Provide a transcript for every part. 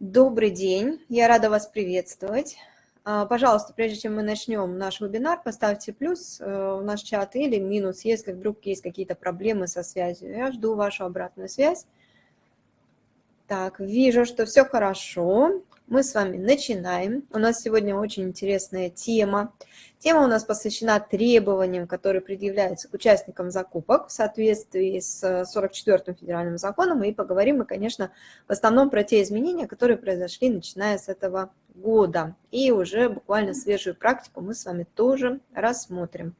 Добрый день, я рада вас приветствовать. А, пожалуйста, прежде чем мы начнем наш вебинар, поставьте плюс э, в наш чат или минус, если вдруг есть какие-то проблемы со связью. Я жду вашу обратную связь. Так, вижу, что все хорошо мы с вами начинаем. У нас сегодня очень интересная тема. Тема у нас посвящена требованиям, которые предъявляются к участникам закупок в соответствии с 44-м федеральным законом. И поговорим мы, конечно, в основном про те изменения, которые произошли, начиная с этого года. И уже буквально свежую практику мы с вами тоже рассмотрим.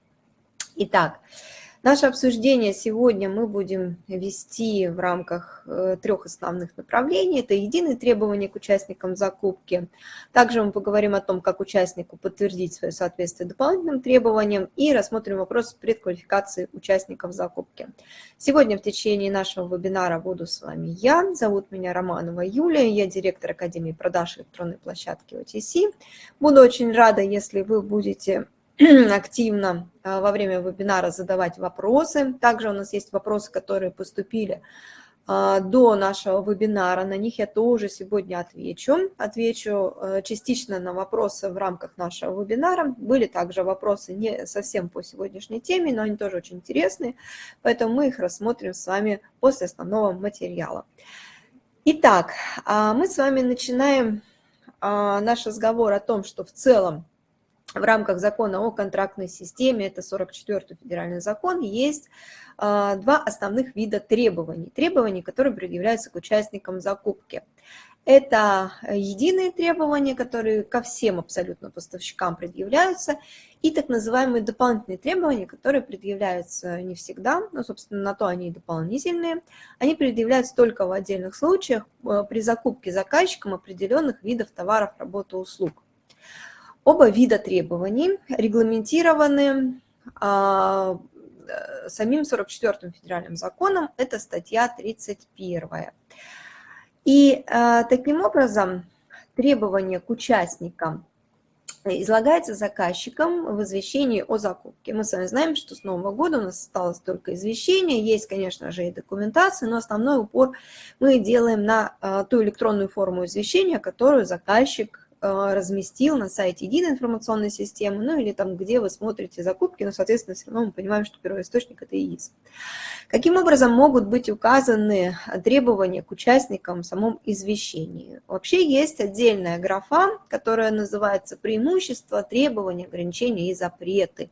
Итак, Наше обсуждение сегодня мы будем вести в рамках э, трех основных направлений. Это единые требования к участникам закупки. Также мы поговорим о том, как участнику подтвердить свое соответствие дополнительным требованиям и рассмотрим вопрос предквалификации участников закупки. Сегодня в течение нашего вебинара буду с вами я. Зовут меня Романова Юлия, я директор Академии продаж электронной площадки OTC. Буду очень рада, если вы будете активно а, во время вебинара задавать вопросы. Также у нас есть вопросы, которые поступили а, до нашего вебинара. На них я тоже сегодня отвечу. Отвечу э, частично на вопросы в рамках нашего вебинара. Были также вопросы не совсем по сегодняшней теме, но они тоже очень интересные, поэтому мы их рассмотрим с вами после основного материала. Итак, а, мы с вами начинаем наш разговор о том, что в целом в рамках закона о контрактной системе, это 44-й федеральный закон, есть а, два основных вида требований. Требований, которые предъявляются к участникам закупки. Это единые требования, которые ко всем абсолютно поставщикам предъявляются, и так называемые дополнительные требования, которые предъявляются не всегда, но, собственно, на то они и дополнительные. Они предъявляются только в отдельных случаях э, при закупке заказчиком определенных видов товаров, работы, услуг. Оба вида требований регламентированы а, э, самим 44-м федеральным законом, это статья 31. И а, таким образом требования к участникам излагается заказчиком в извещении о закупке. Мы с вами знаем, что с Нового года у нас осталось только извещение, есть, конечно же, и документация, но основной упор мы делаем на а, ту электронную форму извещения, которую заказчик разместил на сайте единой информационной системы, ну или там, где вы смотрите закупки, но, соответственно, все равно мы понимаем, что первоисточник – это ИИС. Каким образом могут быть указаны требования к участникам в самом извещении? Вообще есть отдельная графа, которая называется «Преимущества, требования, ограничения и запреты».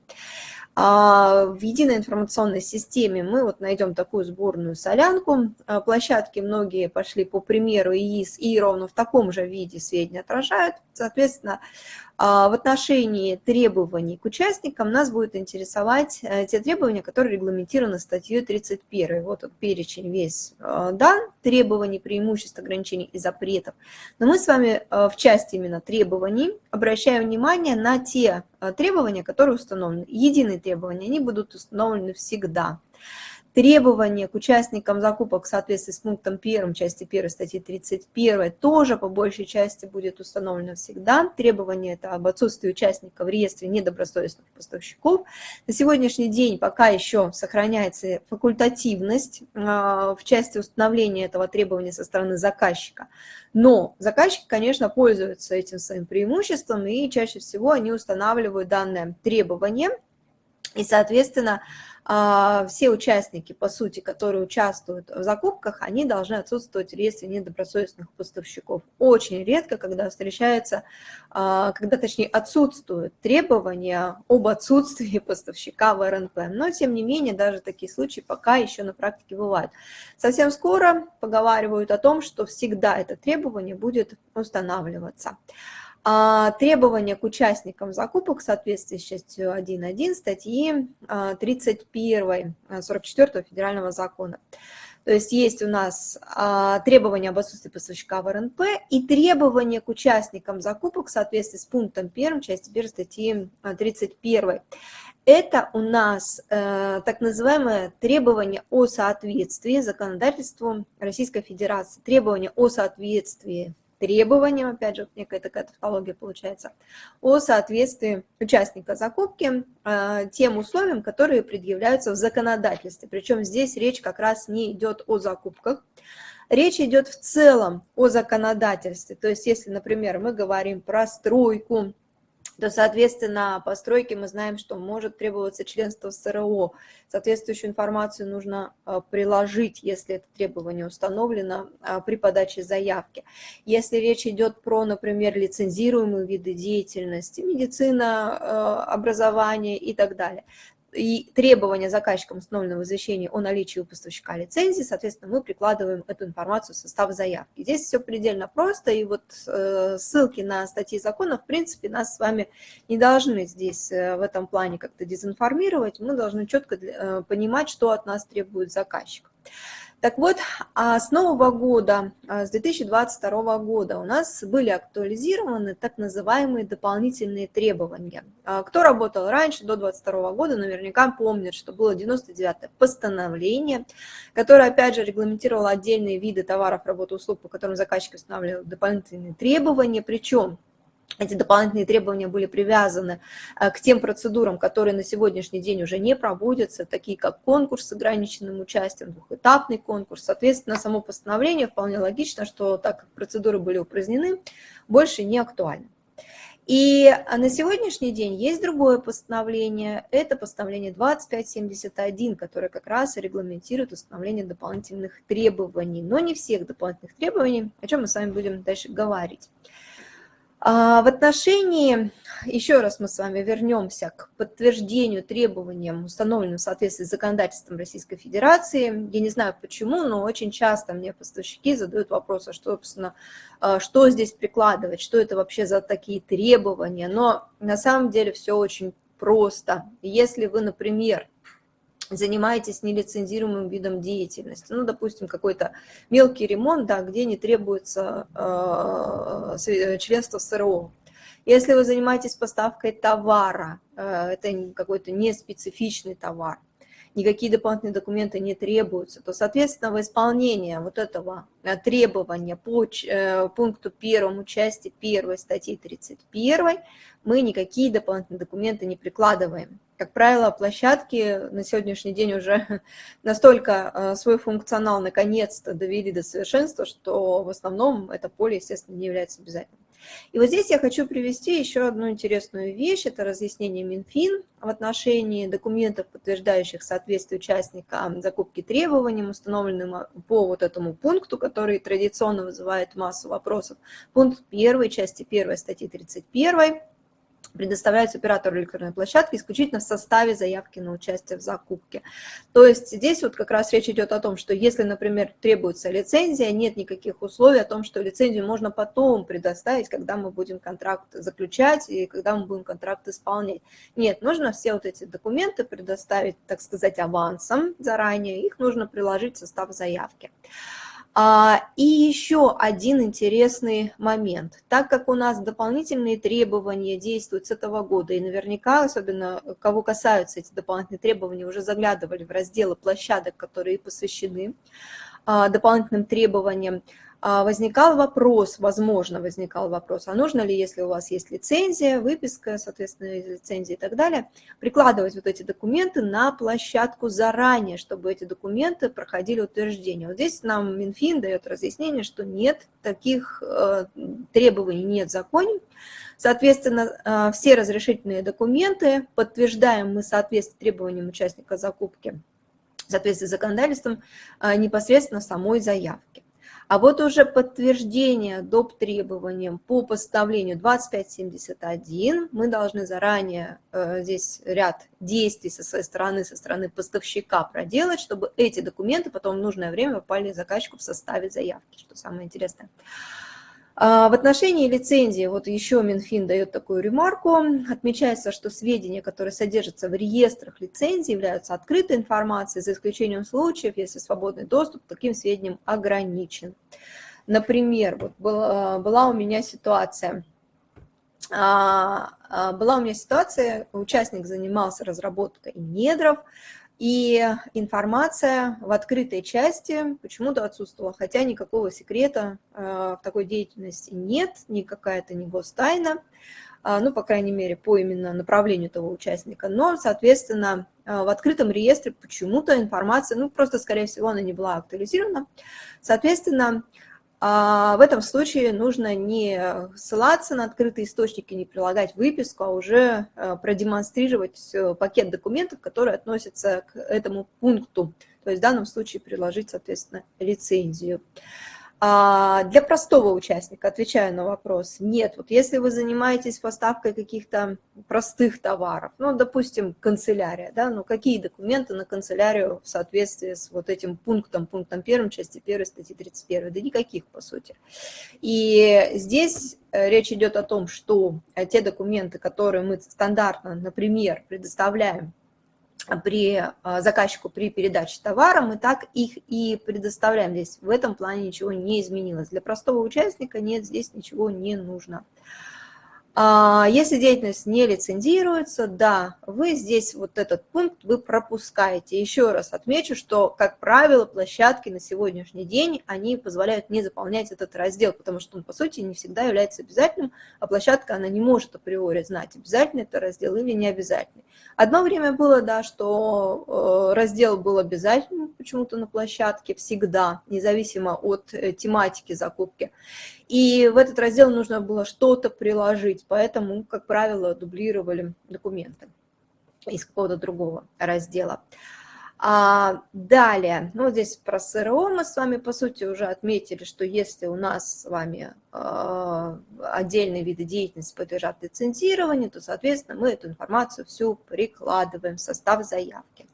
А в единой информационной системе мы вот найдем такую сборную солянку. А площадки многие пошли по примеру ИИС и ровно в таком же виде сведения отражают. Соответственно, в отношении требований к участникам нас будет интересовать э, те требования, которые регламентированы статьей 31. Вот он перечень весь э, дан, требований, преимуществ, ограничений и запретов. Но мы с вами э, в части именно требований обращаем внимание на те требования, которые установлены. Единые требования, они будут установлены всегда. Требования к участникам закупок в соответствии с пунктом 1 части 1 статьи 31 тоже по большей части будет установлено всегда. Требования это об отсутствии участника в реестре недобросовестных поставщиков. На сегодняшний день пока еще сохраняется факультативность а, в части установления этого требования со стороны заказчика. Но заказчики, конечно, пользуются этим своим преимуществом, и чаще всего они устанавливают данное требование, и, соответственно, а, все участники, по сути, которые участвуют в закупках, они должны отсутствовать в реестре недобросовестных поставщиков. Очень редко, когда встречается, а, когда, точнее, отсутствуют требования об отсутствии поставщика в РНП. Но, тем не менее, даже такие случаи пока еще на практике бывают. Совсем скоро поговаривают о том, что всегда это требование будет устанавливаться. А, требования к участникам закупок в соответствии с частью 1.1 статьи 31 44 федерального закона. То есть есть у нас а, требования об отсутствии поставщика в РНП и требования к участникам закупок в соответствии с пунктом 1 части 1 статьи 31. Это у нас э, так называемое требование о соответствии законодательству Российской Федерации, требование о соответствии требованиям, опять же, некая такая тавтология получается, о соответствии участника закупки э, тем условиям, которые предъявляются в законодательстве. Причем здесь речь как раз не идет о закупках, Речь идет в целом о законодательстве. То есть если, например, мы говорим про стройку, то, соответственно, по стройке мы знаем, что может требоваться членство в СРО. Соответствующую информацию нужно а, приложить, если это требование установлено а, при подаче заявки. Если речь идет про, например, лицензируемые виды деятельности, медицина, а, образование и так далее, и требования заказчикам установленного извещения о наличии у поставщика лицензии, соответственно, мы прикладываем эту информацию в состав заявки. Здесь все предельно просто, и вот э, ссылки на статьи закона, в принципе, нас с вами не должны здесь э, в этом плане как-то дезинформировать, мы должны четко э, понимать, что от нас требует заказчик. Так вот, а с нового года, а, с 2022 года у нас были актуализированы так называемые дополнительные требования. А, кто работал раньше, до 2022 года, наверняка помнит, что было 99-е постановление, которое, опять же, регламентировало отдельные виды товаров, работы, услуг, по которым заказчик устанавливал дополнительные требования, причем эти дополнительные требования были привязаны э, к тем процедурам, которые на сегодняшний день уже не проводятся, такие как конкурс с ограниченным участием, двухэтапный конкурс. Соответственно, само постановление вполне логично, что так как процедуры были упразднены, больше не актуальны. И на сегодняшний день есть другое постановление, это постановление 2571, которое как раз регламентирует установление дополнительных требований, но не всех дополнительных требований, о чем мы с вами будем дальше говорить. А, в отношении, еще раз мы с вами вернемся к подтверждению требованиям, установленным в соответствии с законодательством Российской Федерации. Я не знаю почему, но очень часто мне поставщики задают вопрос, а что, собственно, а, что здесь прикладывать, что это вообще за такие требования. Но на самом деле все очень просто. Если вы, например, занимаетесь нелицензируемым видом деятельности, ну, допустим, какой-то мелкий ремонт, да, где не требуется э, членство СРО. Если вы занимаетесь поставкой товара, э, это какой-то неспецифичный товар, никакие дополнительные документы не требуются, то, соответственно, в исполнение вот этого э, требования по э, пункту первому части первой статьи 31 мы никакие дополнительные документы не прикладываем. Как правило, площадки на сегодняшний день уже настолько э, свой функционал наконец-то довели до совершенства, что в основном это поле, естественно, не является обязательным. И вот здесь я хочу привести еще одну интересную вещь, это разъяснение Минфин в отношении документов, подтверждающих соответствие участника закупки требованиям, установленным по вот этому пункту, который традиционно вызывает массу вопросов. Пункт 1 части 1 статьи 31 предоставляются оператору электронной площадки исключительно в составе заявки на участие в закупке. То есть здесь вот как раз речь идет о том, что если, например, требуется лицензия, нет никаких условий о том, что лицензию можно потом предоставить, когда мы будем контракт заключать и когда мы будем контракт исполнять. Нет, нужно все вот эти документы предоставить, так сказать, авансом заранее, их нужно приложить в состав заявки. А, и еще один интересный момент. Так как у нас дополнительные требования действуют с этого года, и наверняка, особенно кого касаются эти дополнительные требования, уже заглядывали в разделы площадок, которые посвящены а, дополнительным требованиям, возникал вопрос, возможно, возникал вопрос, а нужно ли, если у вас есть лицензия, выписка, соответственно, из лицензии и так далее, прикладывать вот эти документы на площадку заранее, чтобы эти документы проходили утверждение. Вот здесь нам Минфин дает разъяснение, что нет, таких э, требований нет в законе, Соответственно, э, все разрешительные документы подтверждаем мы соответствие требованиям участника закупки в соответствии с законодательством э, непосредственно самой заявки. А вот уже подтверждение доп. требованиям по поставлению 2571 мы должны заранее э, здесь ряд действий со своей стороны, со стороны поставщика проделать, чтобы эти документы потом в нужное время попали заказчику в составе заявки, что самое интересное. А, в отношении лицензии, вот еще Минфин дает такую ремарку, отмечается, что сведения, которые содержатся в реестрах лицензий, являются открытой информацией, за исключением случаев, если свободный доступ к таким сведениям ограничен. Например, вот была, была у меня ситуация, а, а, была у меня ситуация, участник занимался разработкой недров, и информация в открытой части почему-то отсутствовала, хотя никакого секрета э, в такой деятельности нет, никакая-то не гостайна. ну, по крайней мере, по именно направлению того участника, но, соответственно, в открытом реестре почему-то информация, ну, просто, скорее всего, она не была актуализирована. Соответственно, а в этом случае нужно не ссылаться на открытые источники, не прилагать выписку, а уже э, продемонстрировать э, пакет документов, которые относятся к этому пункту. То есть в данном случае приложить, соответственно, лицензию. А для простого участника, отвечаю на вопрос, нет. Вот если вы занимаетесь поставкой каких-то простых товаров, ну, допустим, канцелярия, да, ну, какие документы на канцелярию в соответствии с вот этим пунктом, пунктом первым, части первой, статьи 31? Да никаких, по сути. И здесь э, речь идет о том, что э, те документы, которые мы стандартно, например, предоставляем при а, заказчику при передаче товара, мы так их и предоставляем. Здесь в этом плане ничего не изменилось. Для простого участника нет, здесь ничего не нужно. А, если деятельность не лицензируется, да, вы здесь вот этот пункт вы пропускаете. Еще раз отмечу, что, как правило, площадки на сегодняшний день, они позволяют не заполнять этот раздел, потому что он, по сути, не всегда является обязательным, а площадка, она не может априори знать, обязательный это раздел или не обязательный. Одно время было, да, что э, раздел был обязательным почему-то на площадке всегда, независимо от э, тематики закупки. И в этот раздел нужно было что-то приложить, поэтому, как правило, дублировали документы из какого-то другого раздела. А, далее, ну здесь про СРО мы с вами по сути уже отметили, что если у нас с вами э, отдельные виды деятельности подлежат лицензированию, то, соответственно, мы эту информацию всю прикладываем в состав заявки.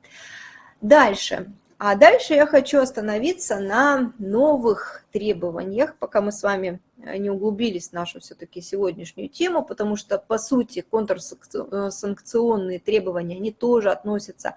Дальше, а дальше я хочу остановиться на новых требованиях, пока мы с вами э, не углубились в нашу все-таки сегодняшнюю тему, потому что, по сути, контрсанкционные требования, они тоже относятся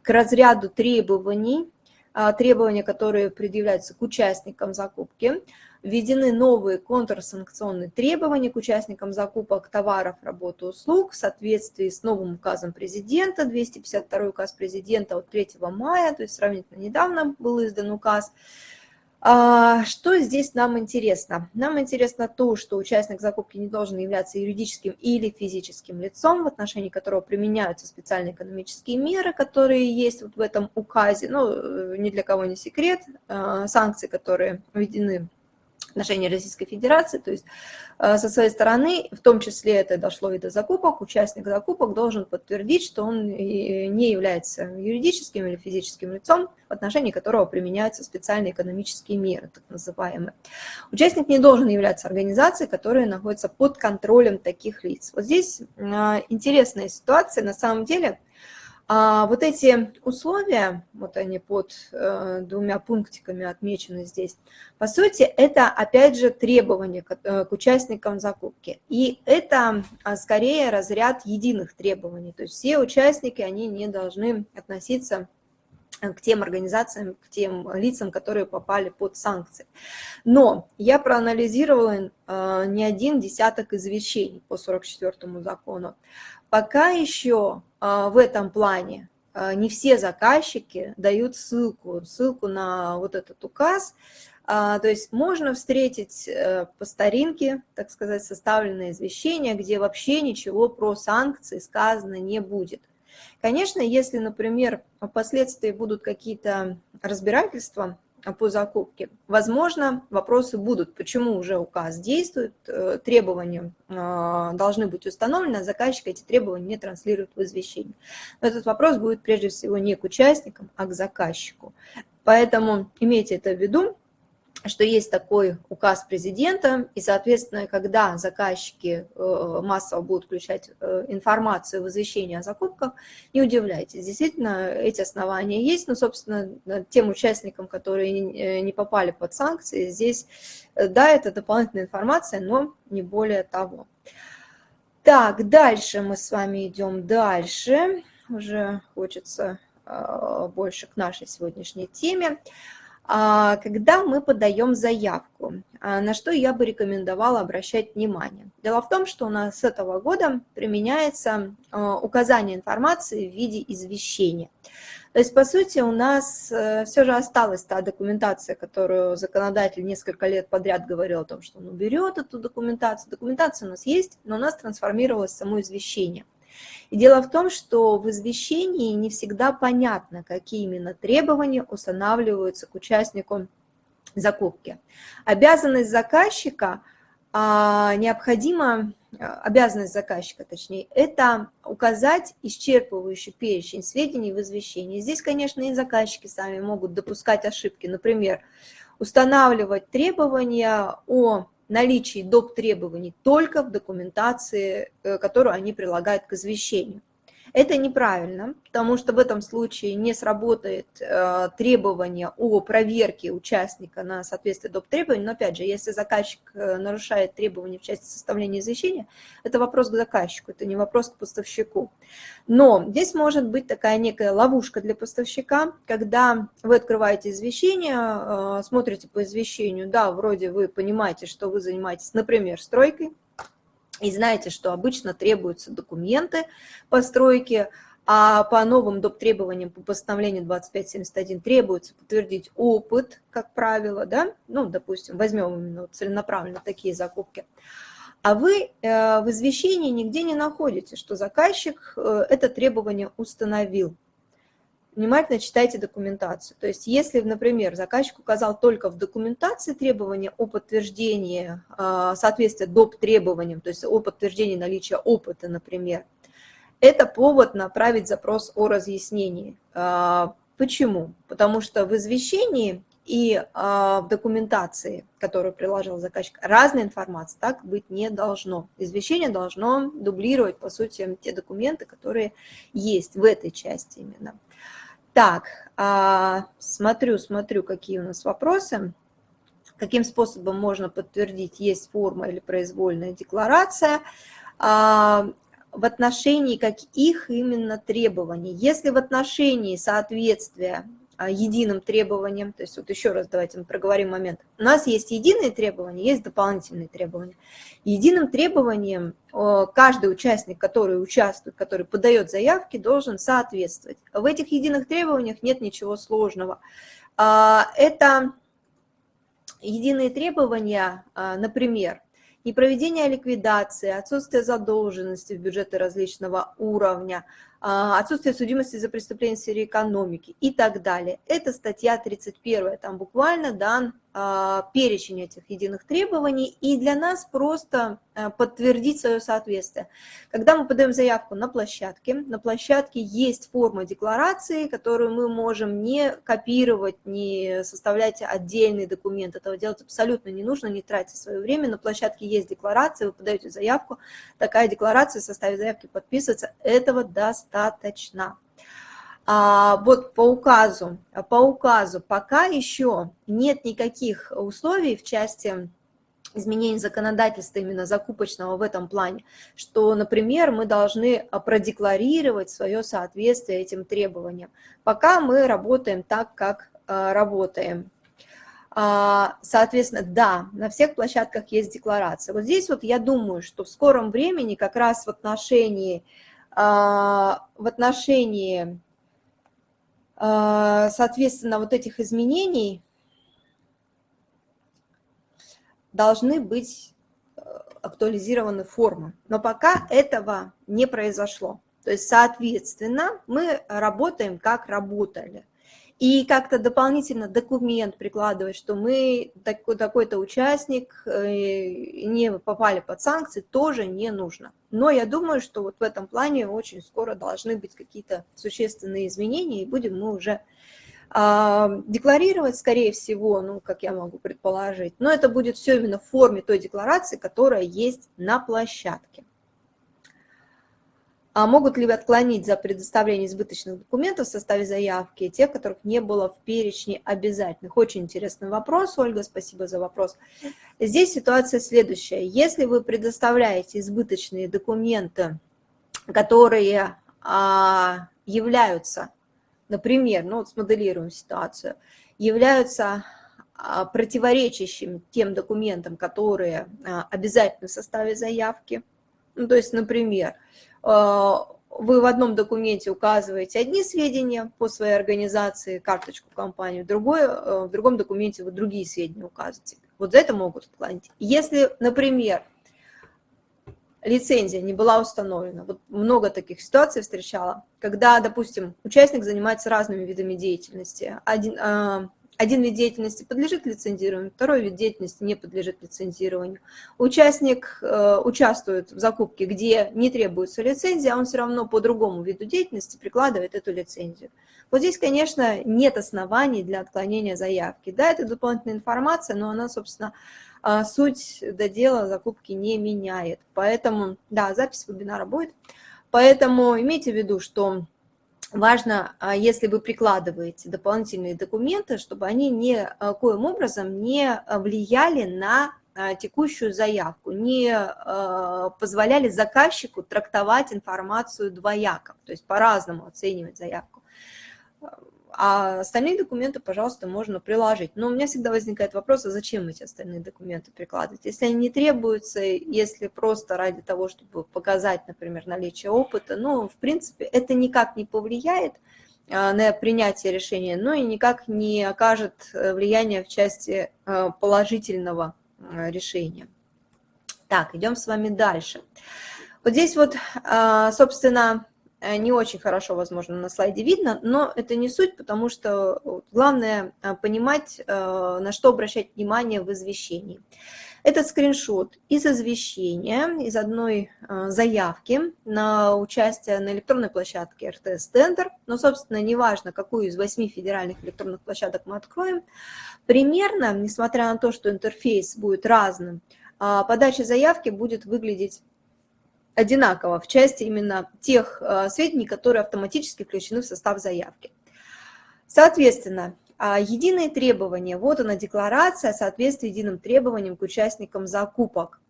к разряду требований, а, требования, которые предъявляются к участникам закупки введены новые контрсанкционные требования к участникам закупок товаров, работы, услуг в соответствии с новым указом президента, 252 указ президента от 3 мая, то есть сравнительно недавно был издан указ. А, что здесь нам интересно? Нам интересно то, что участник закупки не должен являться юридическим или физическим лицом, в отношении которого применяются специальные экономические меры, которые есть вот в этом указе. Ну, э, ни для кого не секрет, а, санкции, которые введены отношении Российской Федерации, то есть э, со своей стороны, в том числе это дошло и до закупок, участник закупок должен подтвердить, что он не является юридическим или физическим лицом, в отношении которого применяются специальные экономические меры, так называемые. Участник не должен являться организацией, которая находится под контролем таких лиц. Вот здесь э, интересная ситуация, на самом деле – а вот эти условия, вот они под э, двумя пунктиками отмечены здесь, по сути, это опять же требования к, э, к участникам закупки. И это а, скорее разряд единых требований. То есть все участники, они не должны относиться к тем организациям, к тем лицам, которые попали под санкции. Но я проанализировала э, не один десяток извещений по 44 закону. Пока еще в этом плане а, не все заказчики дают ссылку, ссылку на вот этот указ. А, то есть можно встретить э, по старинке, так сказать, составленное извещение, где вообще ничего про санкции сказано не будет. Конечно, если, например, впоследствии будут какие-то разбирательства, по закупке. Возможно, вопросы будут, почему уже указ действует, э, требования э, должны быть установлены, а заказчик эти требования не транслирует в извещение. Но этот вопрос будет прежде всего не к участникам, а к заказчику. Поэтому имейте это в виду, что есть такой указ президента, и, соответственно, когда заказчики э, массово будут включать э, информацию в извещение о закупках, не удивляйтесь, действительно, эти основания есть, но, собственно, тем участникам, которые э, не попали под санкции, здесь, да, это дополнительная информация, но не более того. Так, дальше мы с вами идем дальше, уже хочется больше к нашей сегодняшней теме. А, когда мы подаем заявку, а, на что я бы рекомендовала обращать внимание? Дело в том, что у нас с этого года применяется а, указание информации в виде извещения. То есть, по сути, у нас э, все же осталась та документация, которую законодатель несколько лет подряд говорил о том, что он уберет эту документацию. Документация у нас есть, но у нас трансформировалось само извещение. И дело в том, что в извещении не всегда понятно, какие именно требования устанавливаются к участнику закупки. Обязанность заказчика а, необходимо, обязанность заказчика, точнее, это указать исчерпывающий перечень сведений в извещении. Здесь, конечно, и заказчики сами могут допускать ошибки. Например, устанавливать требования о наличии доп. требований только в документации, э, которую они прилагают к извещению. Это неправильно, потому что в этом случае не сработает э, требование о проверке участника на соответствие доп. требований, но опять же, если заказчик э, нарушает требования в части составления извещения, это вопрос к заказчику, это не вопрос к поставщику. Но здесь может быть такая некая ловушка для поставщика, когда вы открываете извещение, э, смотрите по извещению, да, вроде вы понимаете, что вы занимаетесь, например, стройкой, и знаете, что обычно требуются документы по стройке, а по новым доп. требованиям по постановлению 2571 требуется подтвердить опыт, как правило, да, ну, допустим, возьмем именно целенаправленно такие закупки, а вы э, в извещении нигде не находите, что заказчик э, это требование установил внимательно читайте документацию. То есть если, например, заказчик указал только в документации требования о подтверждении а, соответствия доп. требованиям, то есть о подтверждении наличия опыта, например, это повод направить запрос о разъяснении. А, почему? Потому что в извещении и а, в документации, которую приложил заказчик, разная информация так быть не должно. Извещение должно дублировать, по сути, те документы, которые есть в этой части именно. Так, а, смотрю, смотрю, какие у нас вопросы. Каким способом можно подтвердить, есть форма или произвольная декларация. А, в отношении каких именно требований. Если в отношении соответствия единым требованиям. То есть вот еще раз давайте мы проговорим момент. У нас есть единые требования, есть дополнительные требования. Единым требованием каждый участник, который участвует, который подает заявки, должен соответствовать. В этих единых требованиях нет ничего сложного. А, это единые требования, а, например, непроведение ликвидации, отсутствие задолженности в бюджеты различного уровня, а, отсутствие судимости за преступление в сфере экономики и так далее. Это статья 31, там буквально дан а, перечень этих единых требований, и для нас просто а, подтвердить свое соответствие. Когда мы подаем заявку на площадке, на площадке есть форма декларации, которую мы можем не копировать, не составлять отдельный документ. Этого делать абсолютно не нужно, не тратить свое время. На площадке есть декларация, вы подаете заявку, такая декларация, составе заявки подписывается, этого достаточно. А, вот по указу, по указу пока еще нет никаких условий в части изменений законодательства именно закупочного в этом плане, что, например, мы должны продекларировать свое соответствие этим требованиям. Пока мы работаем так, как а, работаем. А, соответственно, да, на всех площадках есть декларация. Вот здесь вот я думаю, что в скором времени как раз в отношении, в отношении а, соответственно, вот этих изменений должны быть э, актуализированы формы. Но пока этого не произошло. То есть, соответственно, мы работаем, как работали и как-то дополнительно документ прикладывать, что мы такой-то участник э, не попали под санкции, тоже не нужно. Но я думаю, что вот в этом плане очень скоро должны быть какие-то существенные изменения, и будем мы уже а, декларировать, скорее всего, ну, как я могу предположить, но это будет все именно в форме той декларации, которая есть на площадке. А могут ли отклонить за предоставление избыточных документов в составе заявки, тех, которых не было в перечне обязательных? Очень интересный вопрос, Ольга, спасибо за вопрос. Здесь ситуация следующая. Если вы предоставляете избыточные документы, которые а, являются например, ну вот смоделируем ситуацию, являются а, противоречащими тем документам, которые а, обязательны в составе заявки. Ну, то есть, например, вы в одном документе указываете одни сведения по своей организации, карточку компании, в, другой, в другом документе вы другие сведения указываете. Вот за это могут отклонить. Если, например, лицензия не была установлена, вот много таких ситуаций встречала, когда, допустим, участник занимается разными видами деятельности, один, один вид деятельности подлежит лицензированию, второй вид деятельности не подлежит лицензированию. Участник э, участвует в закупке, где не требуется лицензия, а он все равно по другому виду деятельности прикладывает эту лицензию. Вот здесь, конечно, нет оснований для отклонения заявки. Да, это дополнительная информация, но она, собственно, э, суть до дела закупки не меняет. Поэтому, да, запись вебинара будет. Поэтому имейте в виду, что важно, а, если вы прикладываете дополнительные документы, чтобы они ни коим образом не а, влияли на а, текущую заявку, не позволяли заказчику трактовать информацию двояко, то есть по-разному оценивать заявку а остальные документы, пожалуйста, можно приложить. Но у меня всегда возникает вопрос, а зачем эти остальные документы прикладывать? Если они не требуются, если просто ради того, чтобы показать, например, наличие опыта, ну, в принципе, это никак не повлияет а, на принятие решения, но и никак не окажет э, влияния в части э, положительного э, решения. Так, идем с вами дальше. Вот здесь вот, собственно, Э, не очень хорошо, возможно, на слайде видно, но это не суть, потому что главное э, понимать, э, на что обращать внимание в извещении. Этот скриншот из извещения, из одной заявки на участие на электронной площадке РТС-тендер, но, собственно, неважно, какую из восьми федеральных электронных площадок мы откроем, примерно, несмотря на то, что интерфейс будет разным, подача заявки будет выглядеть одинаково в части именно тех э, сведений, которые автоматически включены в состав заявки. Соответственно, а, единые требования, вот она декларация о соответствии единым требованиям к участникам закупок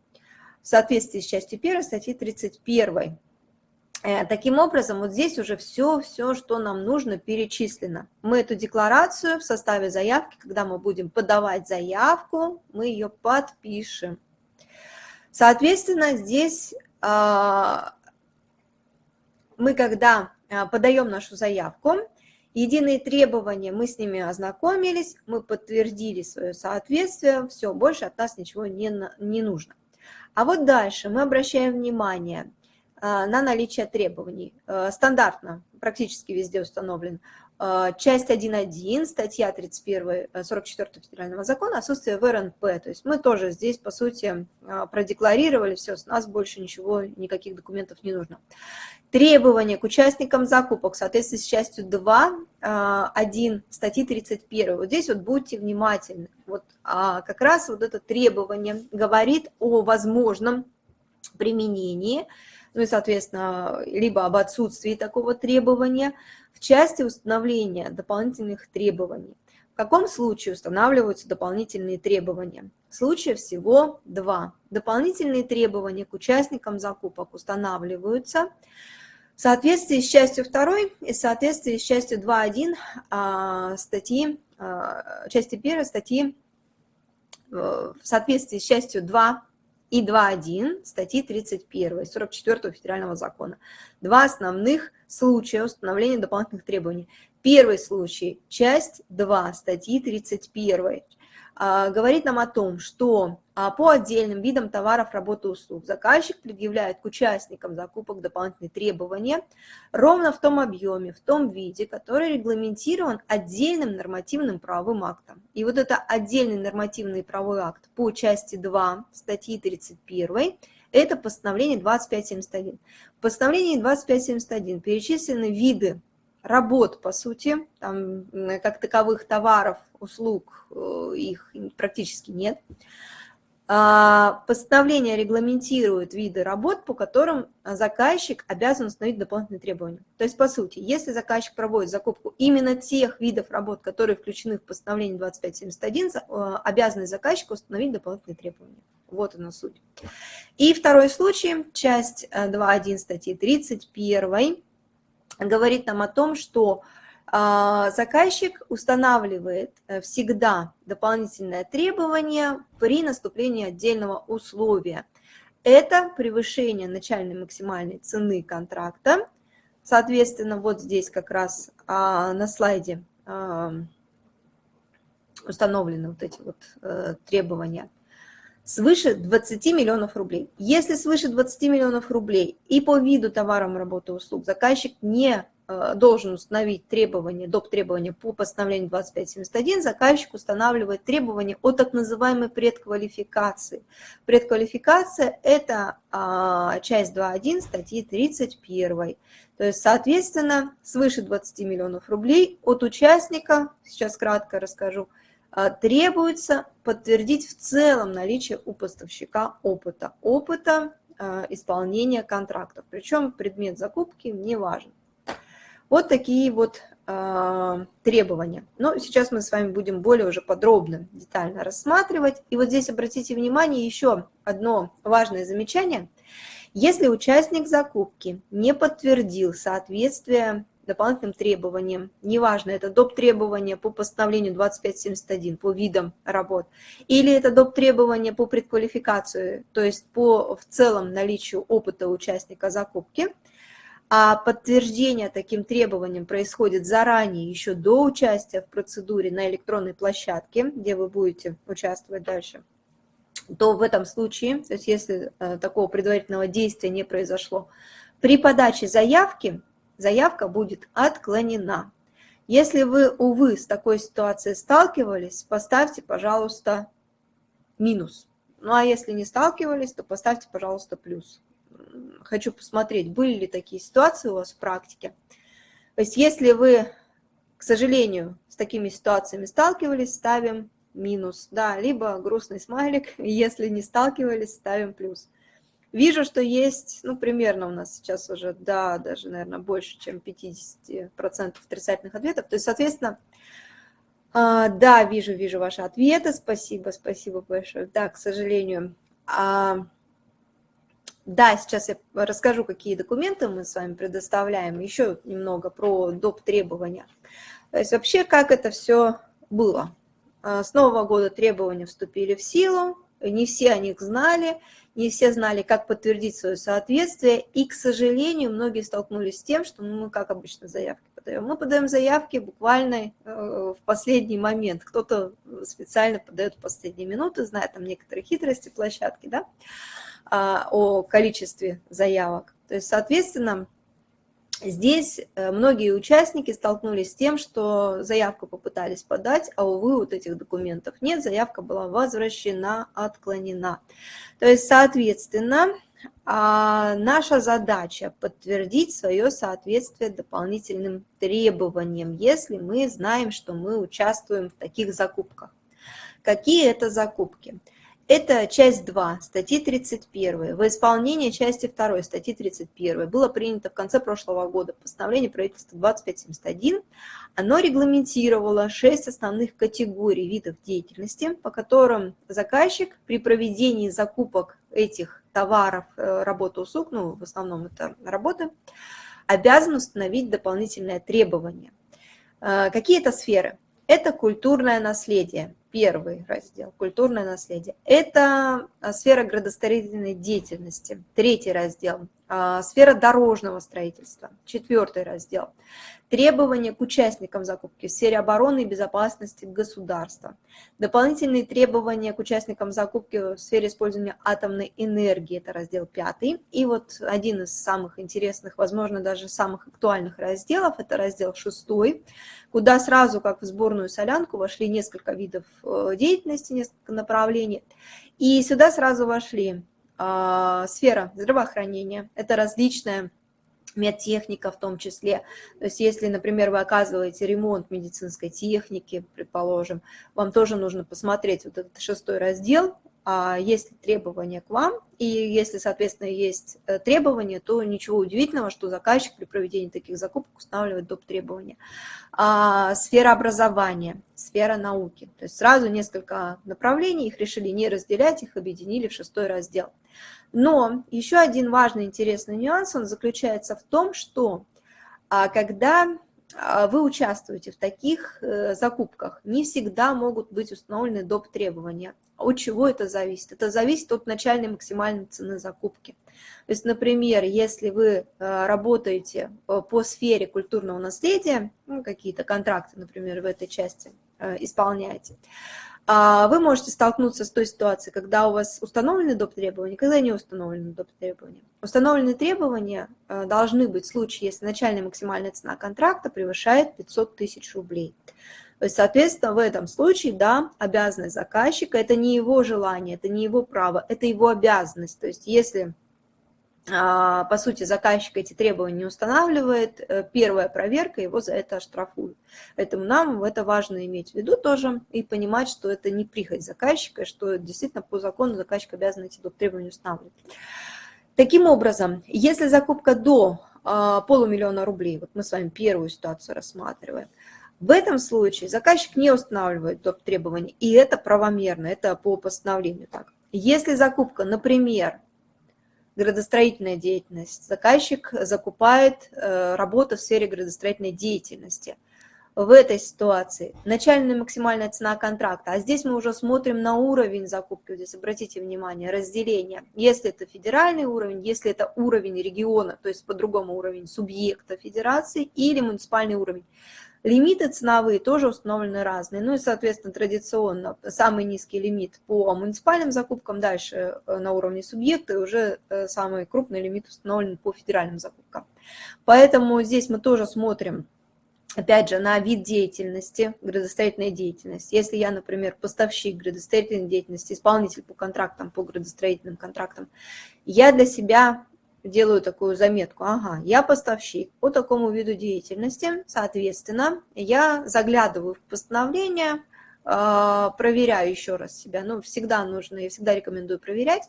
в соответствии с частью 1 статьи 31. Э, таким образом, вот здесь уже все, все, что нам нужно, перечислено. Мы эту декларацию в составе заявки, когда мы будем подавать заявку, мы ее подпишем. Соответственно, здесь мы, когда а, подаем нашу заявку, единые требования, мы с ними ознакомились, мы подтвердили свое соответствие, все, больше от нас ничего не, не нужно. А вот дальше мы обращаем внимание а, на наличие требований. Стандартно, практически везде установлен а, часть 1.1, статья 31, 44 э, федерального закона, отсутствие ВРНП. То есть мы тоже здесь, по сути, а, продекларировали, все, с нас больше ничего, никаких документов не нужно. Требования к участникам закупок в соответствии с частью 2, 1 а, статьи 31. Вот здесь вот будьте внимательны. Вот как раз вот это требование говорит о возможном применении, ну и, соответственно, либо об отсутствии такого требования – в части установления дополнительных требований. В каком случае устанавливаются дополнительные требования? Случаев всего два. Дополнительные требования к участникам закупок устанавливаются в соответствии с частью 2 и в соответствии с частью 2.1 а, статьи, а, части 1 статьи э, в соответствии с частью 2 и 2.1 статьи 31 44 федерального закона. Два основных случая установления дополнительных требований. Первый случай, часть 2 статьи 31, а, говорит нам о том, что а, по отдельным видам товаров, работы услуг заказчик предъявляет к участникам закупок дополнительные требования ровно в том объеме, в том виде, который регламентирован отдельным нормативным правовым актом. И вот это отдельный нормативный правовой акт по части 2 статьи 31 это постановление 2571. В постановлении 2571 перечислены виды работ, по сути, там, как таковых товаров, услуг, э, их практически нет. А, постановление регламентирует виды работ, по которым заказчик обязан установить дополнительные требования. То есть, по сути, если заказчик проводит закупку именно тех видов работ, которые включены в постановление 2571, э, обязанность заказчика установить дополнительные требования. Вот она суть. И второй случай, часть 2.1 э, статьи 31, говорит нам о том, что а, заказчик устанавливает э, всегда дополнительное требование при наступлении отдельного условия. Это превышение начальной максимальной цены контракта. Соответственно, вот здесь как раз а, на слайде а, установлены вот эти вот э, требования свыше 20 миллионов рублей. Если свыше 20 миллионов рублей и по виду товарам, работы, услуг заказчик не Э, должен установить требования, доп. требования по постановлению 2571, заказчик устанавливает требования о так называемой предквалификации. Предквалификация – это а, часть 2.1 статьи 31. То есть, соответственно, свыше 20 миллионов рублей от участника, сейчас кратко расскажу, требуется подтвердить в целом наличие у поставщика опыта, опыта а, исполнения контрактов. Причем предмет закупки не важен. Вот такие вот э, требования. Но сейчас мы с вами будем более уже подробно, детально рассматривать. И вот здесь обратите внимание еще одно важное замечание. Если участник закупки не подтвердил соответствие дополнительным требованиям, неважно, это доп. требования по постановлению 2571 по видам работ, или это доп. требования по предквалификации, то есть по в целом наличию опыта участника закупки – а подтверждение таким требованиям происходит заранее, еще до участия в процедуре на электронной площадке, где вы будете участвовать дальше, то в этом случае, то есть если э, такого предварительного действия не произошло, при подаче заявки заявка будет отклонена. Если вы, увы, с такой ситуацией сталкивались, поставьте, пожалуйста, минус. Ну а если не сталкивались, то поставьте, пожалуйста, плюс хочу посмотреть, были ли такие ситуации у вас в практике. То есть если вы, к сожалению, с такими ситуациями сталкивались, ставим минус, да, либо грустный смайлик, если не сталкивались, ставим плюс. Вижу, что есть, ну, примерно у нас сейчас уже, да, даже, наверное, больше, чем 50% отрицательных ответов. То есть, соответственно, а, да, вижу, вижу ваши ответы, спасибо, спасибо большое. Да, к сожалению, а, да, сейчас я расскажу, какие документы мы с вами предоставляем, еще немного про доп. требования. То есть вообще, как это все было. А, с Нового года требования вступили в силу, не все о них знали, не все знали, как подтвердить свое соответствие, и, к сожалению, многие столкнулись с тем, что ну, мы, как обычно, заявки подаем. Мы подаем заявки буквально э, в последний момент. Кто-то специально подает в последние минуты, зная там некоторые хитрости площадки, да, а, о количестве заявок. То есть, соответственно, здесь э, многие участники столкнулись с тем, что заявку попытались подать, а, увы, вот этих документов нет, заявка была возвращена, отклонена. То есть, соответственно, а, наша задача подтвердить свое соответствие дополнительным требованиям, если мы знаем, что мы участвуем в таких закупках. Какие это закупки? Это часть 2 статьи 31. Во исполнение части 2 статьи 31 было принято в конце прошлого года постановление правительства 2571. Оно регламентировало 6 основных категорий видов деятельности, по которым заказчик при проведении закупок этих товаров, э, работы, услуг, ну, в основном это работы, обязан установить дополнительные требования. Э, какие это сферы? Это культурное наследие, Первый раздел – культурное наследие. Это а, сфера градостроительной деятельности. Третий раздел сфера дорожного строительства. Четвертый раздел – требования к участникам закупки в сфере обороны и безопасности государства. Дополнительные требования к участникам закупки в сфере использования атомной энергии – это раздел пятый. И вот один из самых интересных, возможно, даже самых актуальных разделов – это раздел шестой, куда сразу, как в сборную солянку, вошли несколько видов Э, деятельности, несколько направлений. И сюда сразу вошли а, сфера здравоохранения, это различная медтехника в том числе. То есть если, например, вы оказываете ремонт медицинской техники, предположим, вам тоже нужно посмотреть вот этот шестой раздел, а есть ли требования к вам, и если, соответственно, есть э, требования, то ничего удивительного, что заказчик при проведении таких закупок устанавливает доп. требования. А, сфера образования, сфера науки. То есть сразу несколько направлений, их решили не разделять, их объединили в шестой раздел. Но еще один важный интересный нюанс, он заключается в том, что а, когда а, вы участвуете в таких э, закупках, не всегда могут быть установлены доп. требования. От чего это зависит? Это зависит от начальной максимальной цены закупки. То есть, например, если вы э, работаете э, по сфере культурного наследия, ну, какие-то контракты, например, в этой части исполняете, вы можете столкнуться с той ситуацией, когда у вас установлены доп. требования, когда не установлены доп. требования. Установленные требования э, должны быть в случае, если начальная максимальная цена контракта превышает 500 тысяч рублей. То есть, соответственно, в этом случае, да, обязанность заказчика – это не его желание, это не его право, это его обязанность. То есть, если а, по сути, заказчик эти требования не устанавливает, э, первая проверка его за это оштрафуют. Поэтому нам это важно иметь в виду тоже и понимать, что это не прихоть заказчика, что действительно по закону заказчик обязан эти требования устанавливать. Таким образом, если закупка до а, полумиллиона рублей, вот мы с вами первую ситуацию рассматриваем, в этом случае заказчик не устанавливает доп. требования, и это правомерно, это по постановлению так. Если закупка, например, градостроительная деятельность. Заказчик закупает э, работу в сфере градостроительной деятельности. В этой ситуации начальная максимальная цена контракта, а здесь мы уже смотрим на уровень закупки, здесь обратите внимание, разделение. Если это федеральный уровень, если это уровень региона, то есть по-другому уровень субъекта федерации или муниципальный уровень, Лимиты ценовые тоже установлены разные. Ну и, соответственно, традиционно самый низкий лимит по муниципальным закупкам, дальше э, на уровне субъекта, и уже э, самый крупный лимит установлен по федеральным закупкам. Поэтому здесь мы тоже смотрим, опять же, на вид деятельности, градостроительной деятельности. Если я, например, поставщик градостроительной деятельности, исполнитель по контрактам, по градостроительным контрактам, я для себя делаю такую заметку, ага, я поставщик по такому виду деятельности, соответственно, я заглядываю в постановление, а, проверяю еще раз себя, ну, всегда нужно, я всегда рекомендую проверять,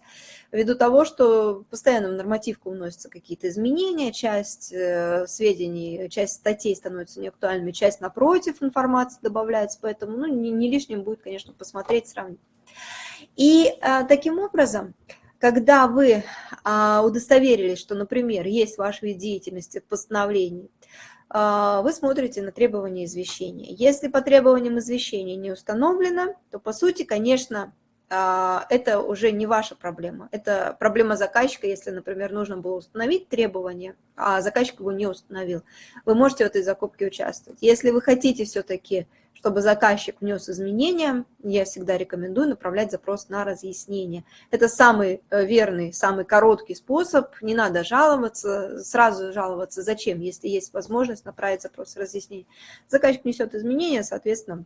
ввиду того, что постоянно в нормативку вносятся какие-то изменения, часть э, сведений, часть статей становится неактуальными, часть напротив информации добавляется, поэтому, ну, не, не лишним будет, конечно, посмотреть, сравнить. И а, таким образом, когда вы а, удостоверились, что, например, есть ваш вид деятельности в постановлении, а, вы смотрите на требования извещения. Если по требованиям извещения не установлено, то, по сути, конечно, а, это уже не ваша проблема. Это проблема заказчика, если, например, нужно было установить требования, а заказчик его не установил. Вы можете в этой закупке участвовать. Если вы хотите все-таки чтобы заказчик внес изменения, я всегда рекомендую направлять запрос на разъяснение. Это самый э, верный, самый короткий способ. Не надо жаловаться, сразу жаловаться. Зачем, если есть возможность направить запрос разъяснения. Заказчик несет изменения, соответственно,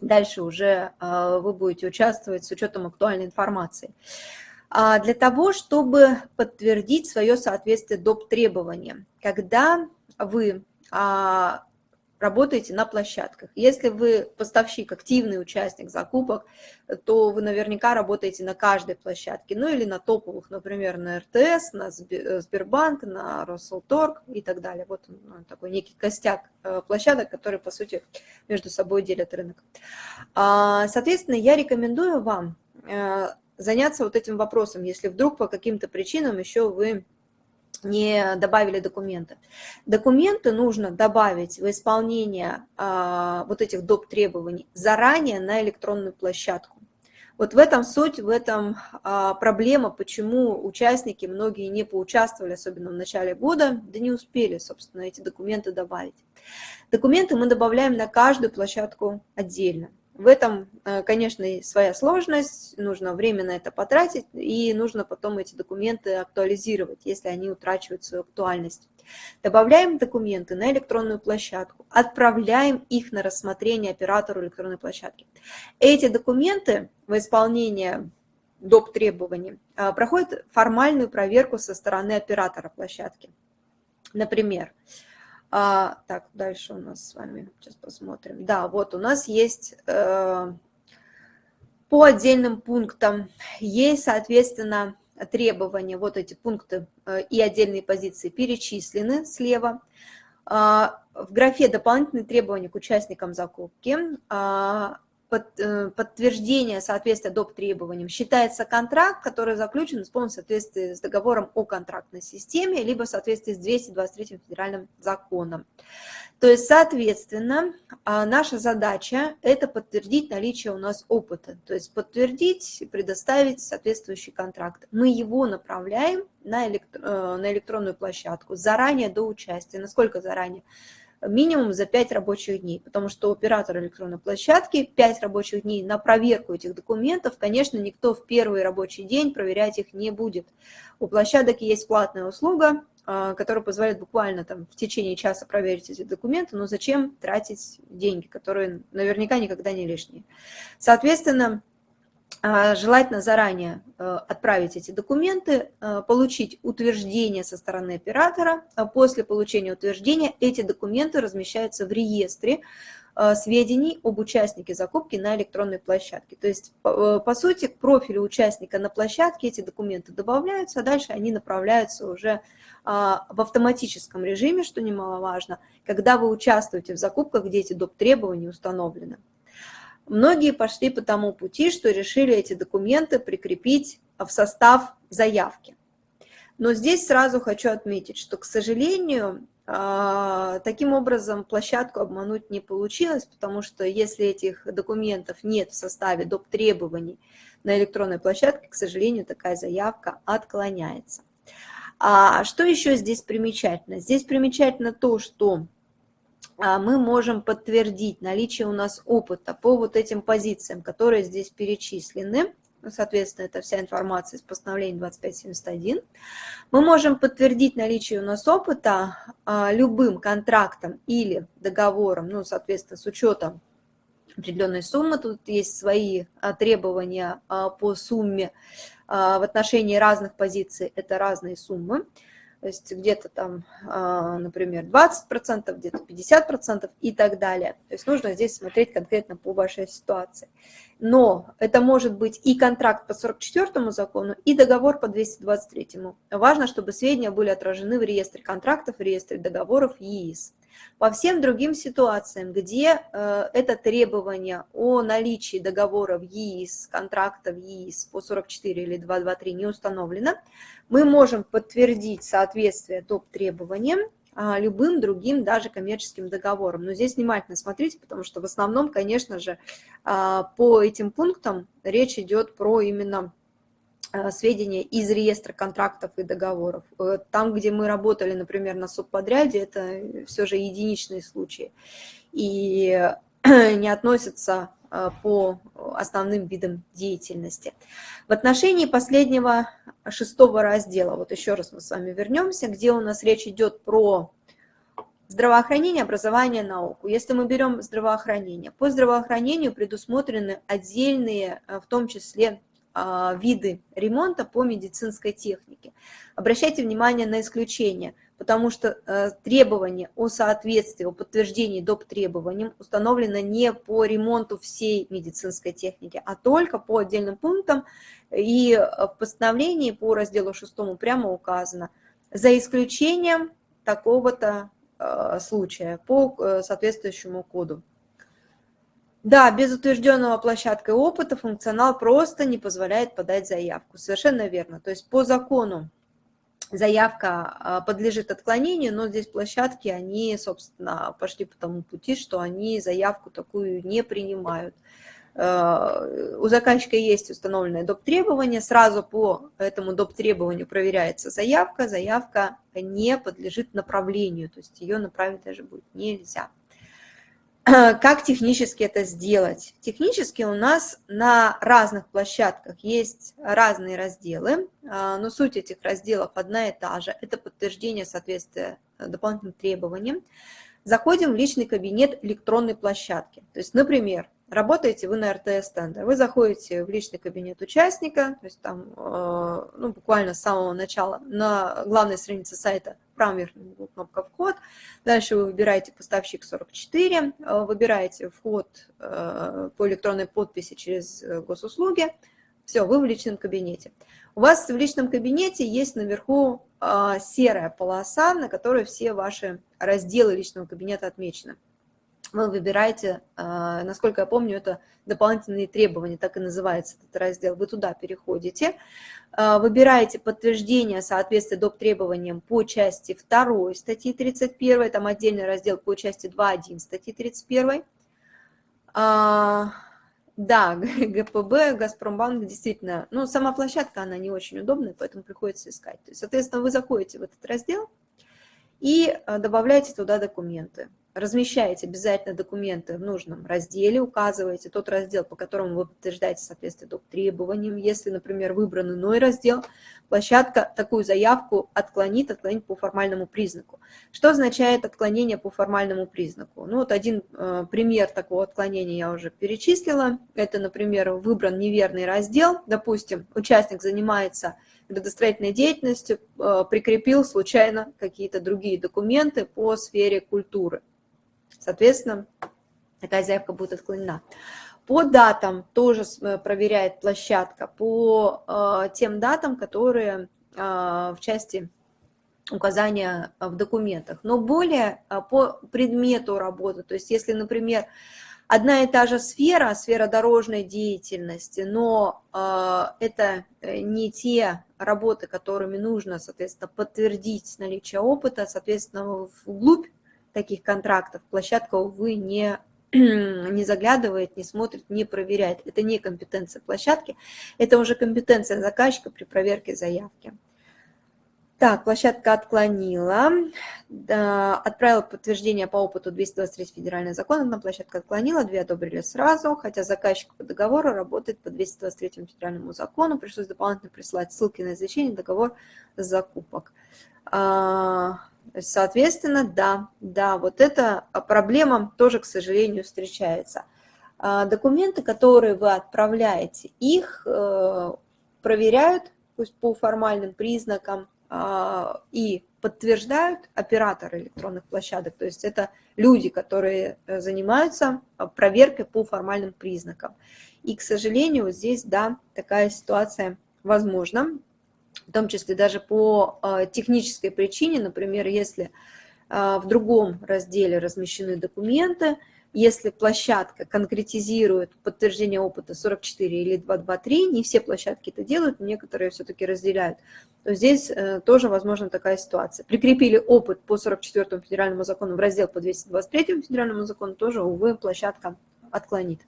дальше уже э, вы будете участвовать с учетом актуальной информации. А для того, чтобы подтвердить свое соответствие доп. требованиям, когда вы а, работаете на площадках. Если вы поставщик, активный участник закупок, то вы наверняка работаете на каждой площадке, ну или на топовых, например, на РТС, на э, Сбербанк, на Росселторг и так далее. Вот он, такой некий костяк э, площадок, которые, по сути, между собой делят рынок. А, соответственно, я рекомендую вам э, заняться вот этим вопросом, если вдруг по каким-то причинам еще вы не добавили документы. Документы нужно добавить в исполнение а, вот этих доп. требований заранее на электронную площадку. Вот в этом суть, в этом а, проблема, почему участники, многие не поучаствовали, особенно в начале года, да не успели, собственно, эти документы добавить. Документы мы добавляем на каждую площадку отдельно. В этом, э, конечно, своя сложность, нужно время на это потратить, и нужно потом эти документы актуализировать, если они утрачивают свою актуальность. Добавляем документы на электронную площадку, отправляем их на рассмотрение оператору электронной площадки. Эти документы в исполнение доп. требований э, проходят формальную проверку со стороны оператора площадки. Например, а, так, дальше у нас с вами, сейчас посмотрим. Да, вот у нас есть э, по отдельным пунктам, есть, соответственно, требования, вот эти пункты э, и отдельные позиции перечислены слева. Э, в графе «Дополнительные требования к участникам закупки» э, Э, подтверждение соответствия доп. требованиям считается контракт, который заключен в полном соответствии с договором о контрактной системе, либо в соответствии с 223 федеральным законом. То есть, соответственно, а, наша задача – это подтвердить наличие у нас опыта, то есть подтвердить, предоставить соответствующий контракт. Мы его направляем э, на электронную площадку заранее до участия. Насколько заранее? Минимум за 5 рабочих дней, потому что оператор электронной площадки 5 рабочих дней на проверку этих документов, конечно, никто в первый рабочий день проверять их не будет. У площадок есть платная услуга, а, которая позволяет буквально там в течение часа проверить эти документы, но зачем тратить деньги, которые наверняка никогда не лишние. Соответственно, желательно заранее э, отправить эти документы, э, получить утверждение со стороны оператора. А после получения утверждения эти документы размещаются в реестре э, сведений об участнике закупки на электронной площадке. То есть, по сути, к профилю участника на площадке эти документы добавляются, а дальше они направляются уже а, в автоматическом режиме, что немаловажно, когда вы участвуете в закупках, где эти доп. требования установлены. Многие пошли по тому пути, что решили эти документы прикрепить в состав заявки. Но здесь сразу хочу отметить, что, к сожалению, а, таким образом площадку обмануть не получилось, потому что если этих документов нет в составе доп. требований на электронной площадке, к сожалению, такая заявка отклоняется. А что еще здесь примечательно? Здесь примечательно то, что мы можем подтвердить наличие у нас опыта по вот этим позициям, которые здесь перечислены. Ну, соответственно, это вся информация из постановления 2571. Мы можем подтвердить наличие у нас опыта а, любым контрактом или договором, ну, соответственно, с учетом определенной суммы. Тут есть свои а, требования по сумме в отношении разных позиций, это разные суммы то есть где-то там, а, например, 20%, где-то 50% и так далее. То есть нужно здесь смотреть конкретно по вашей ситуации. Но это может быть и контракт по 44 закону, и договор по 223. Важно, чтобы сведения были отражены в реестре контрактов, в реестре договоров ЕИС. По всем другим ситуациям, где э, это требование о наличии договора в ЕИС, контракта в ЕИС по 44 или 223 не установлено, мы можем подтвердить соответствие топ требованиям а, любым другим, даже коммерческим договором. Но здесь внимательно смотрите, потому что в основном, конечно же, а, по этим пунктам речь идет про именно сведения из реестра контрактов и договоров. Э, там, где мы работали, например, на субподряде, это все же единичные случаи и не относятся по основным видам деятельности. В отношении последнего шестого раздела, вот еще раз мы с вами вернемся, где у нас речь идет про здравоохранение, образование, науку. Если мы берем здравоохранение, по здравоохранению предусмотрены отдельные, в том числе виды ремонта по медицинской технике. Обращайте внимание на исключения, потому что э, требования о соответствии, о подтверждении доп. требованиям установлено не по ремонту всей медицинской техники, а только по отдельным пунктам. И в постановлении по разделу 6 прямо указано, за исключением такого-то э, случая по э, соответствующему коду. Да, без утвержденного площадкой опыта функционал просто не позволяет подать заявку. Совершенно верно. То есть по закону заявка а, подлежит отклонению, но здесь площадки, они, собственно, пошли по тому пути, что они заявку такую не принимают. Э, у заказчика есть установленное доп. требование, сразу по этому доп. требованию проверяется заявка, заявка не подлежит направлению, то есть ее направить даже будет нельзя. Как технически это сделать? Технически у нас на разных площадках есть разные разделы, а, но суть этих разделов одна и та же. Это подтверждение соответствия дополнительным требованиям. Заходим в личный кабинет электронной площадки. То есть, например, работаете вы на РТС-тендер, вы заходите в личный кабинет участника, то есть там э, ну, буквально с самого начала на главной странице сайта в правом верхнем углу кнопка «Вход», дальше вы выбираете «Поставщик 44», э, выбираете «Вход э, по электронной подписи через госуслуги», все, вы в личном кабинете. У вас в личном кабинете есть наверху серая полоса, на которой все ваши разделы личного кабинета отмечены. Вы выбираете, а, насколько я помню, это дополнительные требования, так и называется этот раздел, вы туда переходите, а, выбираете подтверждение соответствия доп. требованиям по части 2 статьи 31, там отдельный раздел по части 2.1 статьи 31. А, да, ГПБ, Газпромбанк действительно, ну, сама площадка, она не очень удобная, поэтому приходится искать. То есть, соответственно, вы заходите в этот раздел и добавляете туда документы размещаете обязательно документы в нужном разделе, указываете тот раздел, по которому вы подтверждаете соответствие доп. требованиям. Если, например, выбран иной раздел, площадка такую заявку отклонит, отклонит по формальному признаку. Что означает отклонение по формальному признаку? Ну вот один э, пример такого отклонения я уже перечислила. Это, например, выбран неверный раздел. Допустим, участник занимается градостроительной деятельностью, э, прикрепил случайно какие-то другие документы по сфере культуры. Соответственно, такая заявка будет отклонена. По датам тоже э, проверяет площадка, по э, тем датам, которые э, в части указания в документах, но более по предмету работы. То есть если, например, одна и та же сфера, сфера дорожной деятельности, но это не те работы, которыми нужно, соответственно, подтвердить наличие опыта, соответственно, вглубь таких контрактов площадка, увы, не, не заглядывает, не смотрит, не проверяет. Это не компетенция площадки, это уже компетенция заказчика при проверке заявки. Так, площадка отклонила, да, отправила подтверждение по опыту 223 федеральный закон, одна площадка отклонила, две одобрили сразу, хотя заказчик по договору работает по 223 федеральному закону, пришлось дополнительно присылать ссылки на извещение, договор закупок. А, Соответственно, да, да, вот эта проблема тоже, к сожалению, встречается. А, документы, которые вы отправляете, их э, проверяют пусть по формальным признакам а, и подтверждают операторы электронных площадок. То есть это люди, которые э, занимаются а, проверкой по формальным признакам. И, к сожалению, здесь, да, такая ситуация возможна в том числе даже по а, технической причине, например, если а, в другом разделе размещены документы, если площадка конкретизирует подтверждение опыта 44 или 223, не все площадки это делают, некоторые все-таки разделяют, то здесь э, тоже возможна такая ситуация. Прикрепили опыт по 44 федеральному закону в раздел по 223 федеральному закону, тоже, увы, площадка отклонит.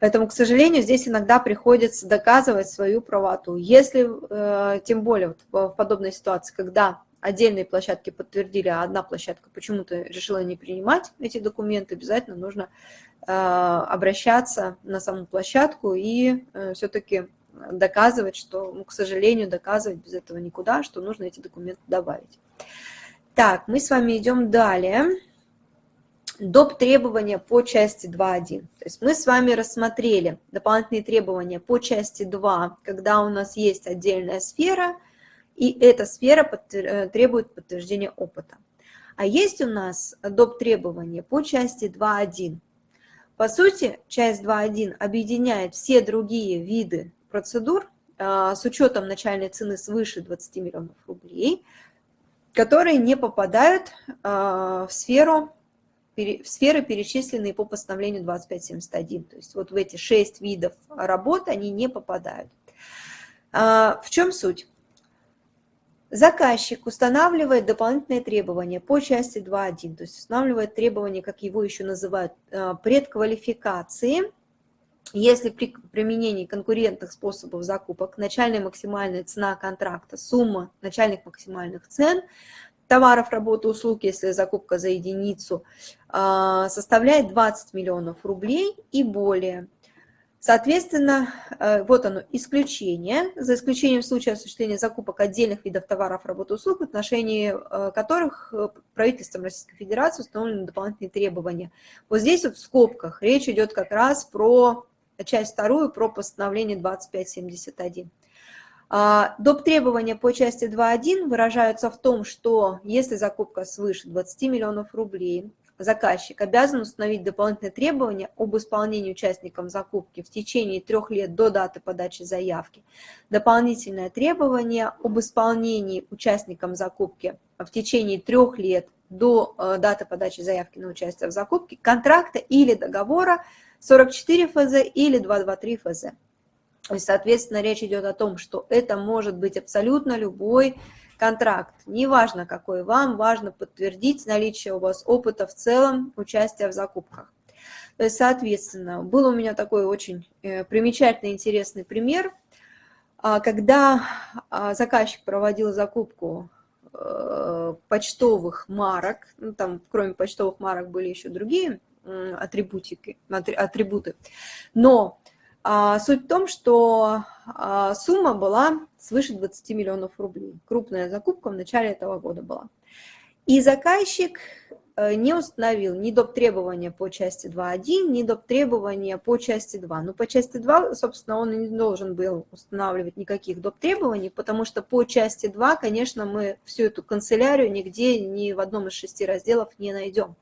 Поэтому, к сожалению, здесь иногда приходится доказывать свою правоту. Если, э, тем более в подобной ситуации, когда отдельные площадки подтвердили, а одна площадка почему-то решила не принимать эти документы, обязательно нужно э, обращаться на саму площадку и э, все-таки доказывать, что, ну, к сожалению, доказывать без этого никуда, что нужно эти документы добавить. Так, мы с вами идем далее доп. требования по части 2.1. То есть мы с вами рассмотрели дополнительные требования по части 2, когда у нас есть отдельная сфера, и эта сфера э, требует подтверждения опыта. А есть у нас доп. требования по части 2.1. По сути, часть 2.1 объединяет все другие виды процедур а, с учетом начальной цены свыше 20 миллионов рублей, которые не попадают а, в сферу сферы, перечисленные по постановлению 2571. То есть вот в эти шесть видов работ они не попадают. А, в чем суть? Заказчик устанавливает дополнительные требования по части 2.1, то есть устанавливает требования, как его еще называют, а, предквалификации, если при применении конкурентных способов закупок начальная максимальная цена контракта, сумма начальных максимальных цен товаров, работы, услуг, если закупка за единицу, а, составляет 20 миллионов рублей и более. Соответственно, э, вот оно, исключение, за исключением случая осуществления закупок отдельных видов товаров, работы, услуг, в отношении э, которых э, правительством Российской Федерации установлены дополнительные требования. Вот здесь вот в скобках речь идет как раз про часть вторую, про постановление 2571. А, доп. требования по части 2.1 выражаются в том, что если закупка свыше 20 миллионов рублей, заказчик обязан установить дополнительные требования об исполнении участникам закупки в течение трех лет до даты подачи заявки. Дополнительное требование об исполнении участникам закупки в течение трех лет до э, даты подачи заявки на участие в закупке контракта или договора 44 ФЗ или 223 ФЗ. Есть, соответственно, речь идет о том, что это может быть абсолютно любой контракт. Неважно, какой вам, важно подтвердить наличие у вас опыта в целом участия в закупках. То есть, соответственно, был у меня такой очень э, примечательный, интересный пример, а, когда а, заказчик проводил закупку э, почтовых марок, ну, там кроме почтовых марок были еще другие атрибутики, атрибуты, но суть в том, что а, сумма была свыше 20 миллионов рублей. Крупная закупка в начале этого года была. И заказчик э, не установил ни доп. требования по части 2.1, ни доп. требования по части 2. Ну, по части 2, собственно, он не должен был устанавливать никаких доп. требований, потому что по части 2, конечно, мы всю эту канцелярию нигде, ни в одном из шести разделов не найдем.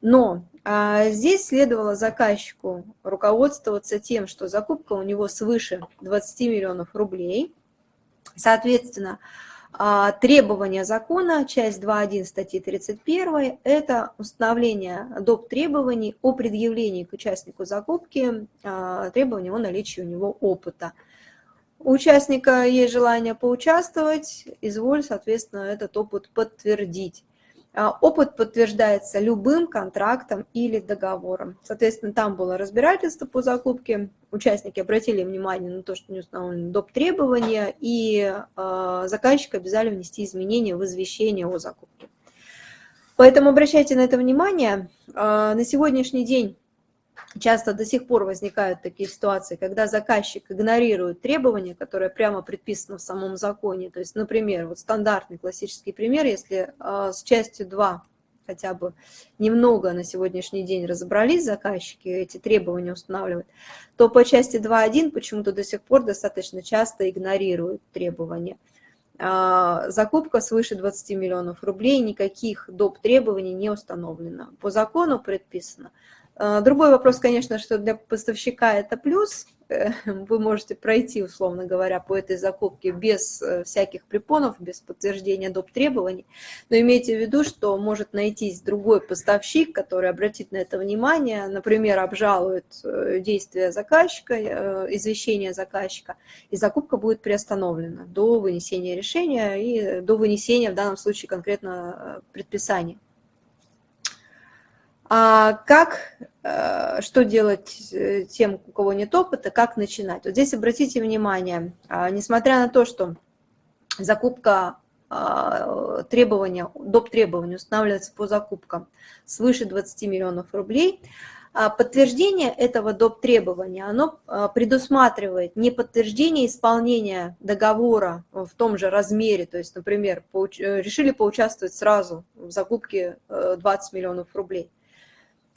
Но а, здесь следовало заказчику руководствоваться тем, что закупка у него свыше 20 миллионов рублей. Соответственно, а, требования закона, часть 2.1 статьи 31, это установление доп. требований о предъявлении к участнику закупки а, требований о наличии у него опыта. У участника есть желание поучаствовать, изволь, соответственно, этот опыт подтвердить. А, опыт подтверждается любым контрактом или договором. Соответственно, там было разбирательство по закупке, участники обратили внимание на то, что не установлены доп. требования, и э, заказчик обязали внести изменения в извещение о закупке. Поэтому обращайте на это внимание. Э, на сегодняшний день Часто до сих пор возникают такие ситуации, когда заказчик игнорирует требования, которые прямо предписаны в самом законе. То есть, например, вот стандартный классический пример, если э, с частью 2 хотя бы немного на сегодняшний день разобрались заказчики, эти требования устанавливают, то по части 2.1 почему-то до сих пор достаточно часто игнорируют требования. А, закупка свыше 20 миллионов рублей, никаких доп. требований не установлено. По закону предписано – а, другой вопрос, конечно, что для поставщика это плюс. Э, вы можете пройти, условно говоря, по этой закупке без э, всяких препонов, без подтверждения доп. требований. Но имейте в виду, что может найтись другой поставщик, который обратит на это внимание, например, обжалует э, действия заказчика, извещение заказчика, и закупка будет приостановлена до вынесения решения и до вынесения в данном случае конкретно предписания. А как, э, что делать э, тем, у кого нет опыта, как начинать? Вот здесь обратите внимание, а, несмотря на то, что закупка а, требования, доп. требования устанавливается по закупкам свыше 20 миллионов рублей, а подтверждение этого доп. требования, оно предусматривает не подтверждение исполнения договора в том же размере, то есть, например, э, решили поучаствовать сразу в закупке 20 миллионов рублей,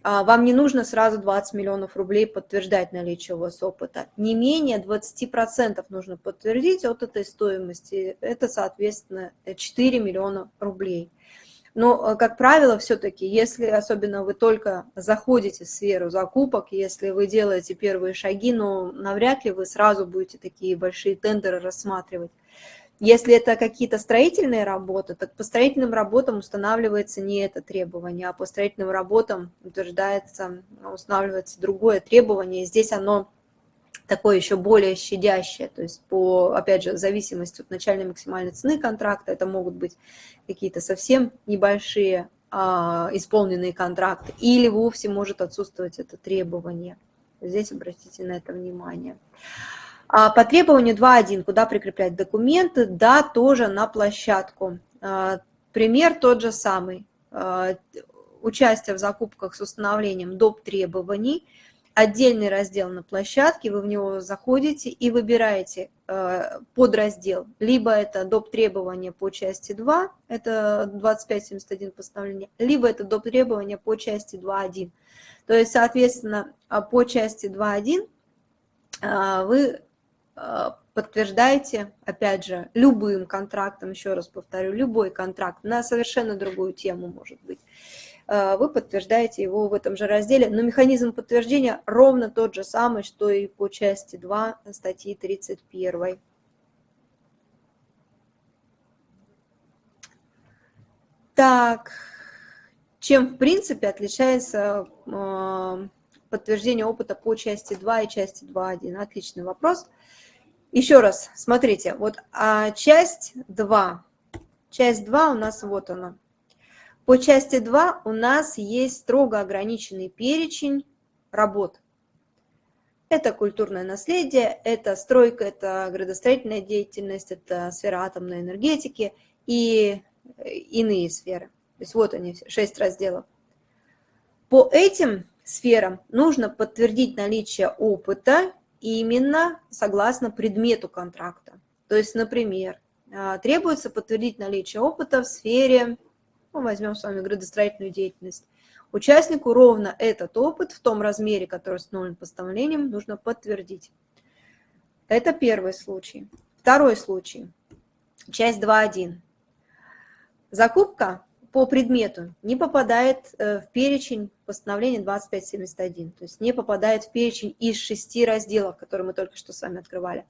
вам не нужно сразу 20 миллионов рублей подтверждать наличие у вас опыта. Не менее 20% нужно подтвердить от этой стоимости. Это, соответственно, 4 миллиона рублей. Но, э, как правило, все-таки, если особенно вы только заходите в сферу закупок, если вы делаете первые шаги, но навряд ли вы сразу будете такие большие тендеры рассматривать. Если это какие-то строительные работы, так по строительным работам устанавливается не это требование, а по строительным работам утверждается, устанавливается другое требование. Здесь оно такое еще более щадящее, то есть по, опять же, зависимости от начальной максимальной цены контракта, это могут быть какие-то совсем небольшие а, исполненные контракты, или вовсе может отсутствовать это требование. Здесь обратите на это внимание. А по требованию 2.1, куда прикреплять документы, да, тоже на площадку. А, пример тот же самый. А, участие в закупках с установлением доп. требований, отдельный раздел на площадке, вы в него заходите и выбираете подраздел. Либо это доп. требования по части 2, это 2571 постановление, либо это доп. требования по части 2.1. То есть, соответственно, по части 2.1 вы подтверждаете, опять же, любым контрактом, еще раз повторю, любой контракт на совершенно другую тему может быть. э, вы подтверждаете его в этом же разделе. Но механизм подтверждения ровно тот же самый, что и по части 2 статьи 31. Так, чем в принципе отличается э, подтверждение опыта по части 2 и части 2.1? Отличный вопрос. Еще раз, смотрите, вот а часть 2, часть 2 у нас вот она. По части 2 у нас есть строго ограниченный перечень работ. Это культурное наследие, это стройка, это градостроительная деятельность, это сфера атомной энергетики и иные сферы. То есть вот они, шесть разделов. По этим сферам нужно подтвердить наличие опыта именно согласно предмету контракта. То есть, например, а, требуется подтвердить наличие опыта в сфере, ну, возьмем с вами градостроительную деятельность. Участнику ровно этот опыт в том размере, который установлен постановлением, нужно подтвердить. Это первый случай. Второй случай. Часть 2.1. Закупка по предмету не попадает э, в перечень постановления 2571, то есть не попадает в перечень из шести разделов, которые мы только что с вами открывали.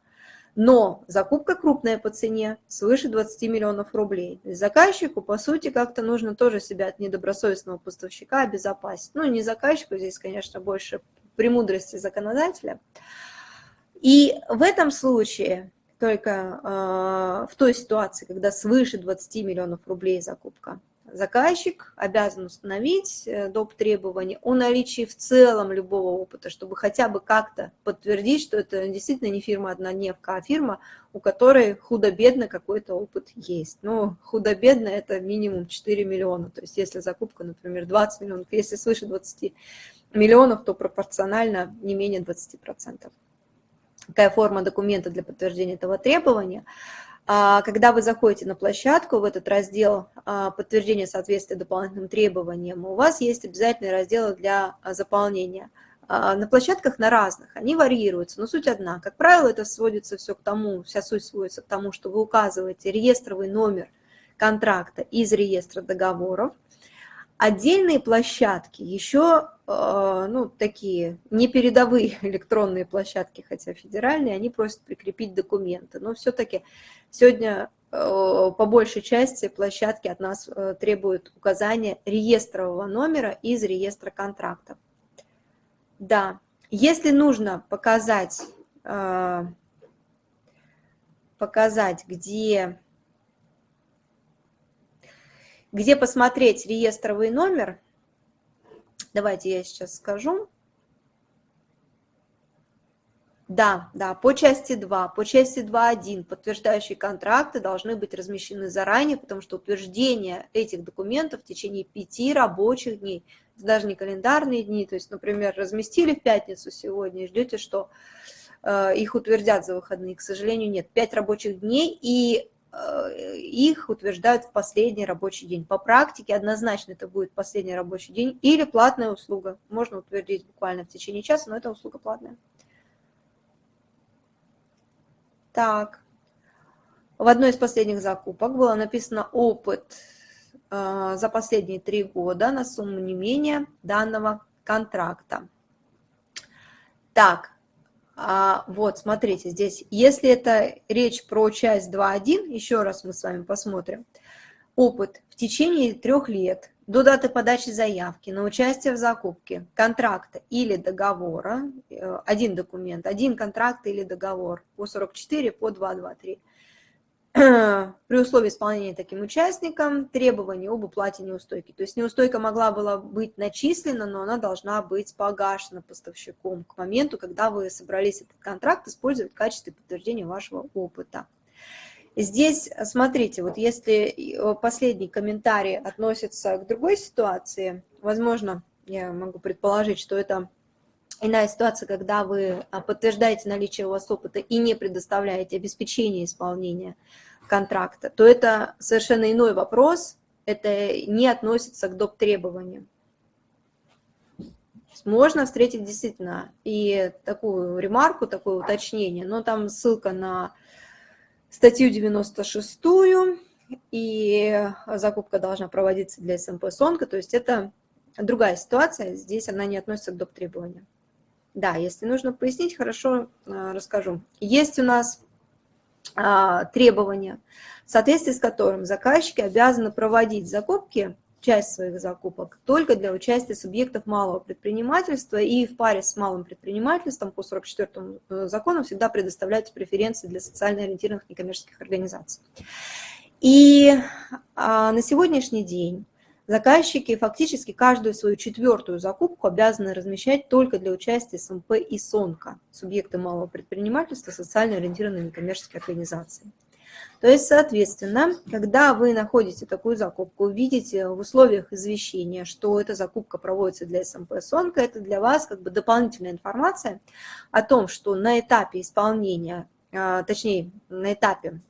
Но закупка крупная по цене, свыше 20 миллионов рублей. Заказчику, по сути, как-то нужно тоже себя от недобросовестного поставщика обезопасить. Ну, не заказчику, здесь, конечно, больше премудрости законодателя. И в этом случае только э, в той ситуации, когда свыше 20 миллионов рублей закупка, заказчик обязан установить э, доп. требования о наличии в целом любого опыта, чтобы хотя бы как-то подтвердить, что это действительно не фирма однодневка, а фирма, у которой худо-бедно какой-то опыт есть. Но худо-бедно это минимум 4 миллиона, то есть если закупка, например, 20 миллионов, если свыше 20 миллионов, то пропорционально не менее 20% какая форма документа для подтверждения этого требования. А, когда вы заходите на площадку, в этот раздел а, подтверждения соответствия дополнительным требованиям, у вас есть обязательные разделы для а, заполнения. На площадках на разных, они варьируются, но суть одна. Как правило, это сводится все к тому, вся суть сводится к тому, что вы указываете реестровый номер контракта из реестра договоров, Отдельные площадки, еще э, ну, такие непередовые электронные площадки, хотя федеральные, они просят прикрепить документы. Но все-таки сегодня э, по большей части площадки от нас э, требуют указания реестрового номера из реестра контрактов. Да, если нужно показать, показать, где где посмотреть реестровый номер? Давайте я сейчас скажу. Да, да, по части 2, по части 2.1 подтверждающие контракты должны быть размещены заранее, потому что утверждение этих документов в течение пяти рабочих дней, даже не календарные дни, то есть, например, разместили в пятницу сегодня и ждете, что э, их утвердят за выходные, к сожалению, нет, пять рабочих дней, и их утверждают в последний рабочий день. По практике однозначно это будет последний рабочий день или платная услуга. Можно утвердить буквально в течение часа, но это услуга платная. Так, в одной из последних закупок было написано опыт э, за последние три года на сумму не менее данного контракта. Так, а, вот, смотрите, здесь, если это речь про часть 2.1, еще раз мы с вами посмотрим, опыт в течение трех лет до даты подачи заявки на участие в закупке контракта или договора, э, один документ, один контракт или договор по 44, по 223, при условии исполнения таким участникам требований об уплате неустойки. То есть неустойка могла была быть начислена, но она должна быть погашена поставщиком к моменту, когда вы собрались этот контракт использовать в качестве подтверждения вашего опыта. Здесь, смотрите, вот если э, последний комментарий относится к другой ситуации, возможно, я могу предположить, что это иная ситуация, когда вы а, подтверждаете наличие у вас опыта и не предоставляете обеспечение исполнения контракта, то это совершенно иной вопрос, это не относится к доп. требованиям. Можно встретить действительно и такую ремарку, такое уточнение, но там ссылка на статью 96, и закупка должна проводиться для СМП СОНКа, то есть это другая ситуация, здесь она не относится к доп. требованиям. Да, если нужно пояснить, хорошо э, расскажу. Есть у нас требования, в соответствии с которым заказчики обязаны проводить закупки, часть своих закупок, только для участия субъектов малого предпринимательства, и в паре с малым предпринимательством по 44 э, закону всегда предоставляются преференции для социально ориентированных некоммерческих организаций. И а, на сегодняшний день Заказчики фактически каждую свою четвертую закупку обязаны размещать только для участия СМП и СОНКа, субъекты малого предпринимательства, социально ориентированные некоммерческие организации. То есть, соответственно, когда вы находите такую закупку, видите в условиях извещения, что эта закупка проводится для СМП СОНКа, это для вас как бы дополнительная информация о том, что на этапе исполнения, а, точнее, на этапе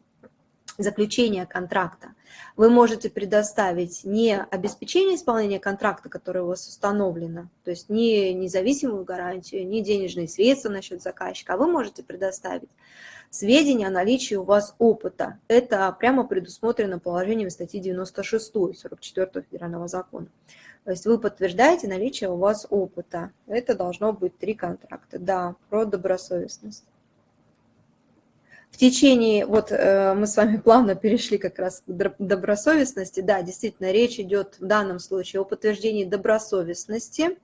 заключения контракта, вы можете предоставить не обеспечение исполнения контракта, которое у вас установлено, то есть не независимую гарантию, не денежные средства на счет заказчика, а вы можете предоставить сведения о наличии у вас опыта. Это прямо предусмотрено положением статьи 96 44 федерального закона. То есть вы подтверждаете наличие у вас опыта. Это должно быть три контракта. Да, про добросовестность в течение, вот э, мы с вами плавно перешли как раз к добросовестности, да, действительно, речь идет в данном случае о подтверждении добросовестности.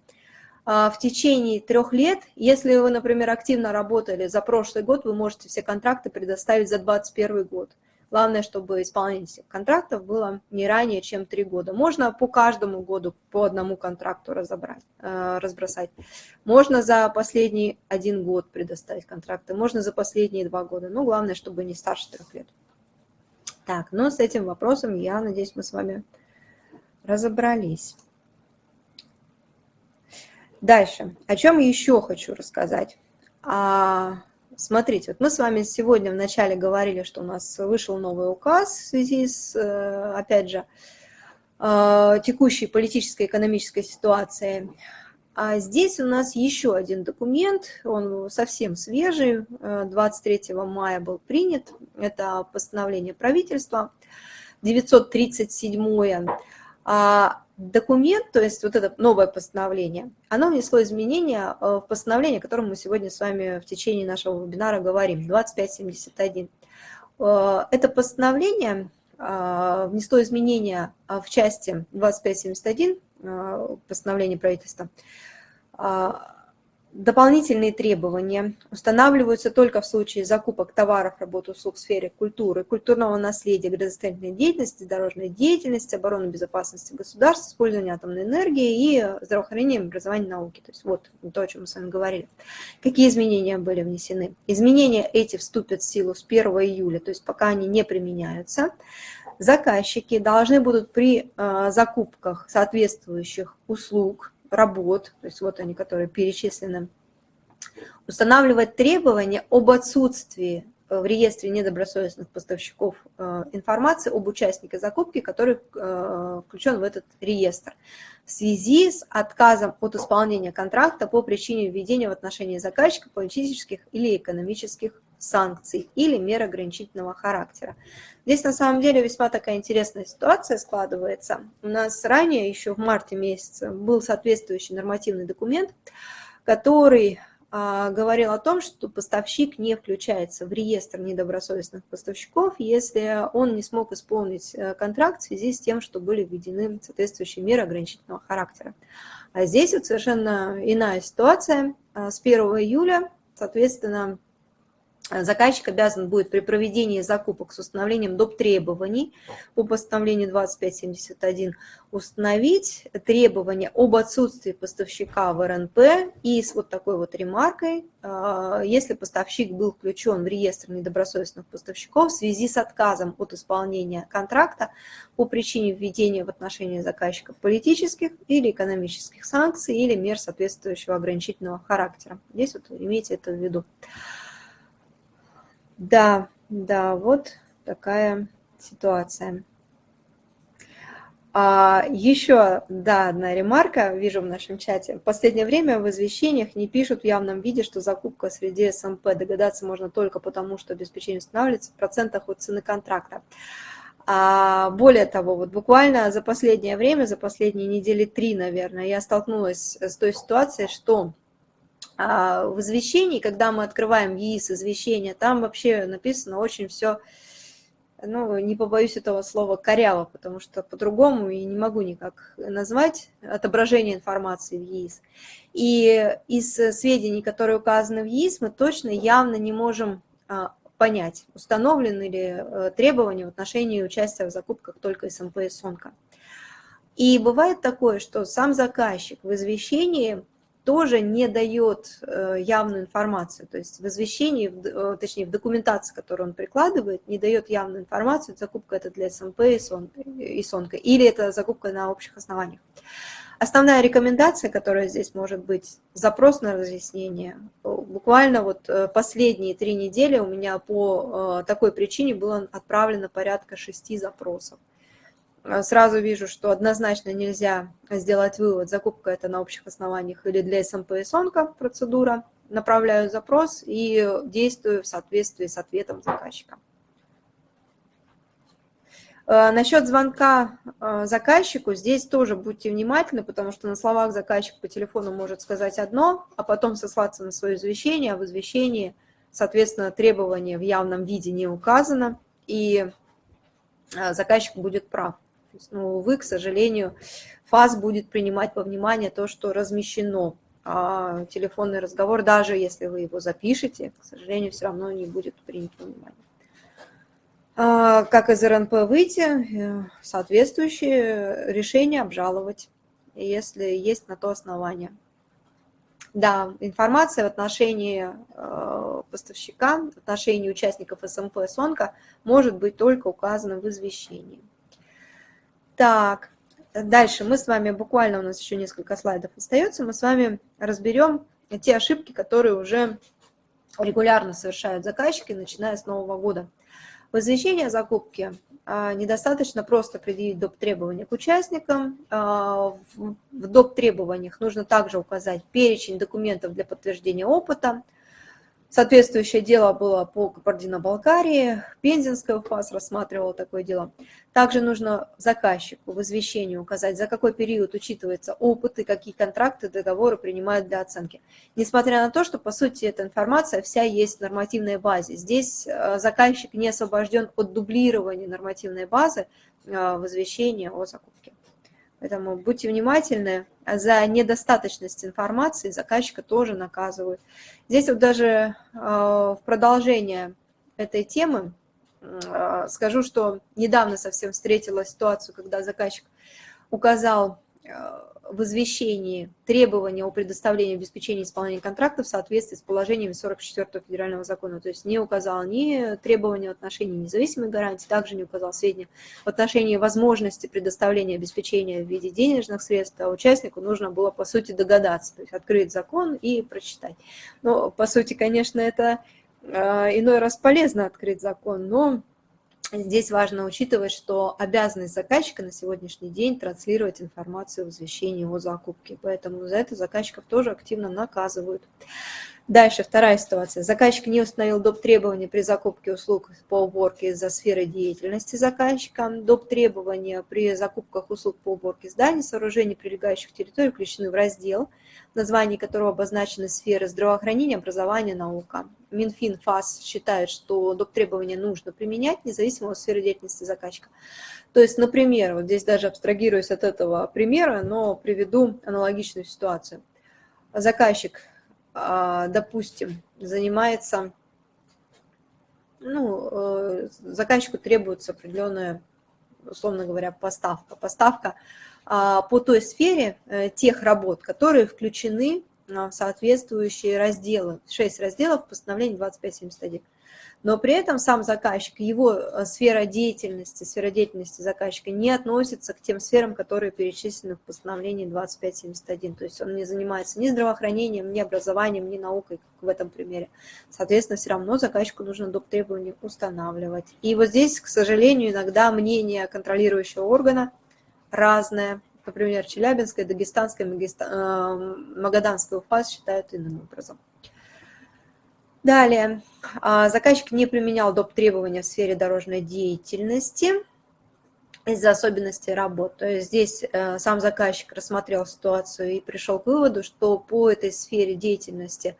А, в течение трех лет, если вы, например, активно работали за прошлый год, вы можете все контракты предоставить за 2021 год. Главное, чтобы исполнение контрактов было не ранее, чем три года. Можно по каждому году по одному контракту разобрать, э, разбросать. Можно за последний один год предоставить контракты, можно за последние два года. Но главное, чтобы не старше трех лет. Так, ну с этим вопросом, я надеюсь, мы с вами разобрались. Дальше. О чем еще хочу рассказать? А, Смотрите, вот мы с вами сегодня вначале говорили, что у нас вышел новый указ в связи с, э, опять же, э, текущей политической и экономической ситуацией. А здесь у нас еще один документ, он совсем свежий, 23 э, мая был принят, это постановление правительства, 937 документ, то есть вот это новое постановление, оно внесло изменения э, в постановление, о котором мы сегодня с вами в течение нашего вебинара говорим, 2571. Э, это постановление э, внесло изменения в части 2571 постановления правительства, Дополнительные требования устанавливаются только в случае закупок товаров, работ, услуг в сфере культуры, культурного наследия, градостроительной деятельности, дорожной деятельности, обороны безопасности государства, использования атомной энергии и здравоохранения, образования, науки. То есть вот то, о чем мы с вами говорили. Какие изменения были внесены? Изменения эти вступят в силу с 1 июля, то есть пока они не применяются. Заказчики должны будут при э, закупках соответствующих услуг, работ, то есть вот они, которые перечислены, устанавливать требования об отсутствии э, в реестре недобросовестных поставщиков э, информации об участнике закупки, который э, включен в этот реестр. В связи с отказом от исполнения контракта по причине введения в отношении заказчика политических или экономических санкций или мер ограничительного характера. Здесь на самом деле весьма такая интересная ситуация складывается. У нас ранее, еще в марте месяце, был соответствующий нормативный документ, который а, говорил о том, что поставщик не включается в реестр недобросовестных поставщиков, если он не смог исполнить э, контракт в связи с тем, что были введены соответствующие меры ограничительного характера. А здесь вот совершенно иная ситуация. А, с 1 июля, соответственно, заказчик обязан будет при проведении закупок с установлением доп. требований по постановлению 2571 установить требования об отсутствии поставщика в РНП и с вот такой вот ремаркой, а, если поставщик был включен в реестр недобросовестных поставщиков в связи с отказом от исполнения контракта по причине введения в отношении заказчика политических или экономических санкций или мер соответствующего ограничительного характера. Здесь вот имейте это в виду. Да, да, вот такая ситуация. А, еще, да, одна ремарка, вижу в нашем чате. В последнее время в извещениях не пишут в явном виде, что закупка среди СМП. Догадаться можно только потому, что обеспечение устанавливается в процентах от цены контракта. А более того, вот буквально за последнее время, за последние недели три, наверное, я столкнулась с той ситуацией, что в извещении, когда мы открываем ЕИС извещение, там вообще написано очень все, ну, не побоюсь этого слова, коряво, потому что по-другому и не могу никак назвать отображение информации в ЕИС. И из сведений, которые указаны в ЕИС, мы точно явно не можем а, понять, установлены ли э, требования в отношении участия в закупках только СМП и СОНКа. И бывает такое, что сам заказчик в извещении тоже не дает э, явную информацию, то есть в извещении, э, точнее в документации, которую он прикладывает, не дает явную информацию, закупка это для СМП и СОНКа, или это закупка на общих основаниях. Основная рекомендация, которая здесь может быть, запрос на разъяснение. Буквально вот э, последние три недели у меня по э, такой причине было отправлено порядка шести запросов. Э, сразу вижу, что однозначно нельзя сделать вывод, закупка это на общих основаниях или для СМП и СОНКа процедура. Направляю запрос и действую в соответствии с ответом заказчика. Э, Насчет звонка э, заказчику, здесь тоже будьте внимательны, потому что на словах заказчик по телефону может сказать одно, а потом сослаться на свое извещение, а в извещении, соответственно, требование в явном виде не указано, и заказчик будет прав. Есть, ну, увы, к сожалению, ФАС будет принимать во внимание то, что размещено. А телефонный разговор, даже если вы его запишете, к сожалению, все равно не будет принят во внимание. А, как из РНП выйти, э, соответствующее решение обжаловать, если есть на то основание. Да, информация в отношении э, поставщика, в отношении участников СМП СОНКа может быть только указана в извещении. Так, дальше мы с вами, буквально у нас еще несколько слайдов остается, мы с вами разберем те ошибки, которые уже регулярно совершают заказчики, начиная с Нового года. В закупке а, недостаточно просто предъявить доп. требования к участникам. А, в доп. требованиях нужно также указать перечень документов для подтверждения опыта, Соответствующее дело было по Кабардино-Балкарии, Пензенская УФАС рассматривала такое дело. Также нужно заказчику в извещении указать, за какой период учитывается опыт и какие контракты, договоры принимают для оценки. Несмотря на то, что, по сути, эта информация вся есть в нормативной базе. Здесь э, заказчик не освобожден от дублирования нормативной базы э, в извещении о закупке. Поэтому будьте внимательны, за недостаточность информации заказчика тоже наказывают. Здесь вот даже э, в продолжение этой темы э, скажу, что недавно совсем встретила ситуацию, когда заказчик указал э, в извещении требования о предоставлении обеспечения исполнения контракта в соответствии с положениями 44 федерального закона. То есть не указал ни требования в отношении независимой гарантии, также не указал сведения в отношении возможности предоставления обеспечения в виде денежных средств, а участнику нужно было, по сути, догадаться, то есть открыть закон и прочитать. Но, по сути, конечно, это э, иной раз полезно открыть закон, но Здесь важно учитывать, что обязанность заказчика на сегодняшний день транслировать информацию в извещении о закупке, поэтому за это заказчиков тоже активно наказывают. Дальше вторая ситуация. Заказчик не установил доп. требования при закупке услуг по уборке из-за сферы деятельности заказчика. Доп. требования при закупках услуг по уборке зданий, сооружений, прилегающих территорий включены в раздел, название которого обозначены сферы здравоохранения, образования, наука. Минфин, ФАС считает, что доп. требования нужно применять, независимо от сферы деятельности заказчика. То есть, например, вот здесь даже абстрагируюсь от этого примера, но приведу аналогичную ситуацию. Заказчик допустим, занимается, ну, э, заказчику требуется определенная, условно говоря, поставка. Поставка а, по той сфере э, тех работ, которые включены в соответствующие разделы. Шесть разделов в постановлении 2571 но при этом сам заказчик, его э, сфера деятельности, сфера деятельности заказчика не относится к тем сферам, которые перечислены в постановлении 2571. То есть он не занимается ни здравоохранением, ни образованием, ни наукой, как в этом примере. Соответственно, все равно заказчику нужно доп. требования устанавливать. И вот здесь, к сожалению, иногда мнение контролирующего органа разное. Например, Челябинская, Дагестанская, э, Магаданская УФАС считают иным образом. Далее, а, заказчик не применял доп. требования в сфере дорожной деятельности. из-за особенностей работ. То есть здесь э, сам заказчик рассмотрел ситуацию и пришел к выводу, что по этой сфере деятельности,